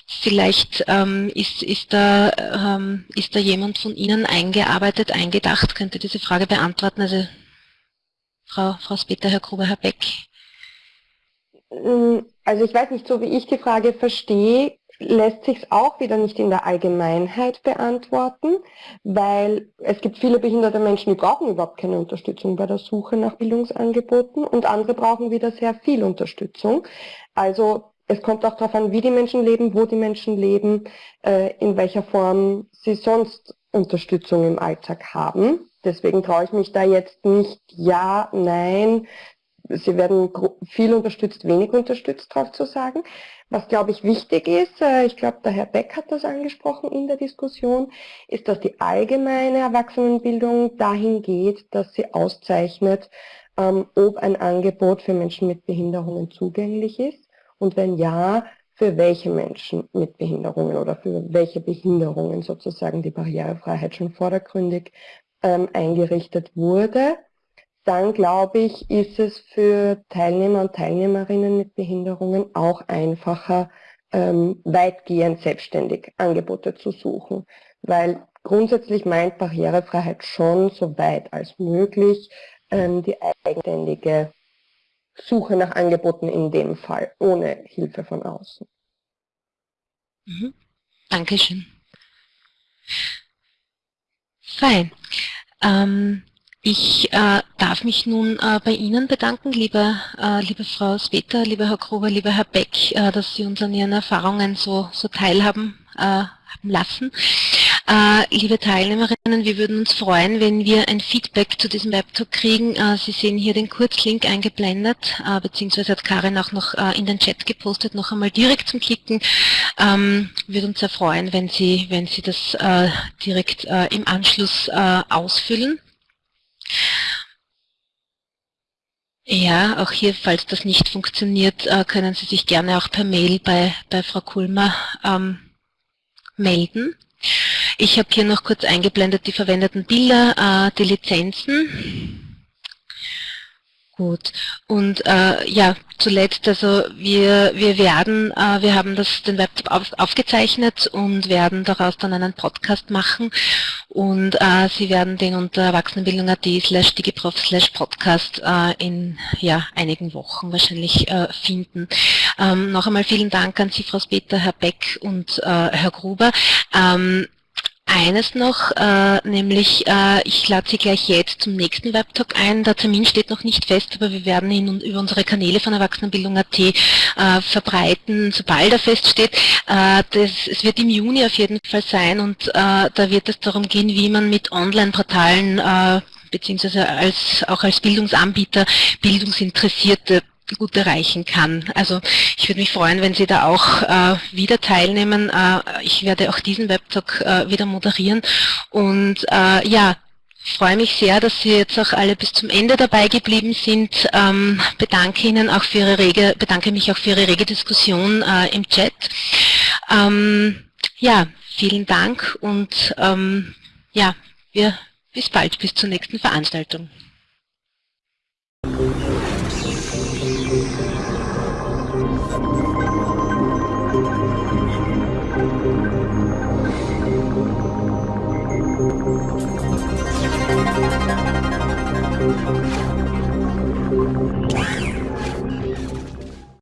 Vielleicht ähm, ist, ist, da, ähm, ist da jemand von Ihnen eingearbeitet, eingedacht, könnte diese Frage beantworten. Also Frau, Frau Speter, Herr Gruber, Herr Beck. Mm, also ich weiß nicht, so wie ich die Frage verstehe, lässt sich es auch wieder nicht in der Allgemeinheit beantworten, weil es gibt viele behinderte Menschen, die brauchen überhaupt keine Unterstützung bei der Suche nach Bildungsangeboten und andere brauchen wieder sehr viel Unterstützung. Also es kommt auch darauf an, wie die Menschen leben, wo die Menschen leben, äh, in welcher Form sie sonst Unterstützung im Alltag haben. Deswegen traue ich mich da jetzt nicht ja, nein, sie werden viel unterstützt, wenig unterstützt drauf zu sagen. Was, glaube ich, wichtig ist, äh, ich glaube, der Herr Beck hat das angesprochen in der Diskussion, ist, dass die allgemeine Erwachsenenbildung dahin geht, dass sie auszeichnet, ähm, ob ein Angebot für Menschen mit Behinderungen zugänglich ist und wenn ja, für welche Menschen mit Behinderungen oder für welche Behinderungen sozusagen die Barrierefreiheit schon vordergründig ähm, eingerichtet wurde, dann glaube ich, ist es für Teilnehmer und Teilnehmerinnen mit Behinderungen auch einfacher, ähm, weitgehend selbstständig Angebote zu suchen. Weil grundsätzlich meint Barrierefreiheit schon so weit als möglich ähm, die eigenständige Suche nach Angeboten in dem Fall, ohne Hilfe von außen. Mhm. Dankeschön. Fein. Ähm, ich äh, darf mich nun äh, bei Ihnen bedanken, liebe, äh, liebe Frau Speter, lieber Herr Gruber, lieber Herr Beck, äh, dass Sie uns an Ihren Erfahrungen so, so teilhaben äh, lassen. Äh, liebe Teilnehmerinnen, wir würden uns freuen, wenn wir ein Feedback zu diesem Webtalk kriegen. Äh, Sie sehen hier den Kurzlink eingeblendet, äh, beziehungsweise hat Karin auch noch in den Chat gepostet, noch einmal direkt zum Klicken. Ähm, würde uns sehr freuen, wenn Sie, wenn Sie das direkt im Anschluss ausfüllen. Ja, auch hier, falls das nicht funktioniert, können Sie sich gerne auch per Mail bei, bei Frau Kulmer ähm, melden. Ich habe hier noch kurz eingeblendet die verwendeten Bilder, äh, die Lizenzen. Gut. Und äh, ja, zuletzt, also wir, wir werden, äh, wir haben das, den Webtop auf, aufgezeichnet und werden daraus dann einen Podcast machen und äh, Sie werden den unter erwachsenenbildung.at slash digiprof slash podcast äh, in ja, einigen Wochen wahrscheinlich äh, finden. Ähm, noch einmal vielen Dank an Sie, Frau Speter, Herr Beck und äh, Herr Gruber. Ähm, eines noch, äh, nämlich äh, ich lade Sie gleich jetzt zum nächsten Webtalk ein. Der Termin steht noch nicht fest, aber wir werden ihn über unsere Kanäle von Erwachsenenbildung.at äh, verbreiten, sobald er feststeht. Äh, das, es wird im Juni auf jeden Fall sein und äh, da wird es darum gehen, wie man mit Online-Portalen äh, beziehungsweise als, auch als Bildungsanbieter Bildungsinteressierte gut erreichen kann. Also ich würde mich freuen, wenn Sie da auch äh, wieder teilnehmen. Äh, ich werde auch diesen Webtalk äh, wieder moderieren und äh, ja, freue mich sehr, dass Sie jetzt auch alle bis zum Ende dabei geblieben sind. Ähm, bedanke Ihnen auch für Ihre rege, bedanke mich auch für Ihre rege Diskussion äh, im Chat. Ähm, ja, vielen Dank und ähm, ja, wir bis bald, bis zur nächsten Veranstaltung.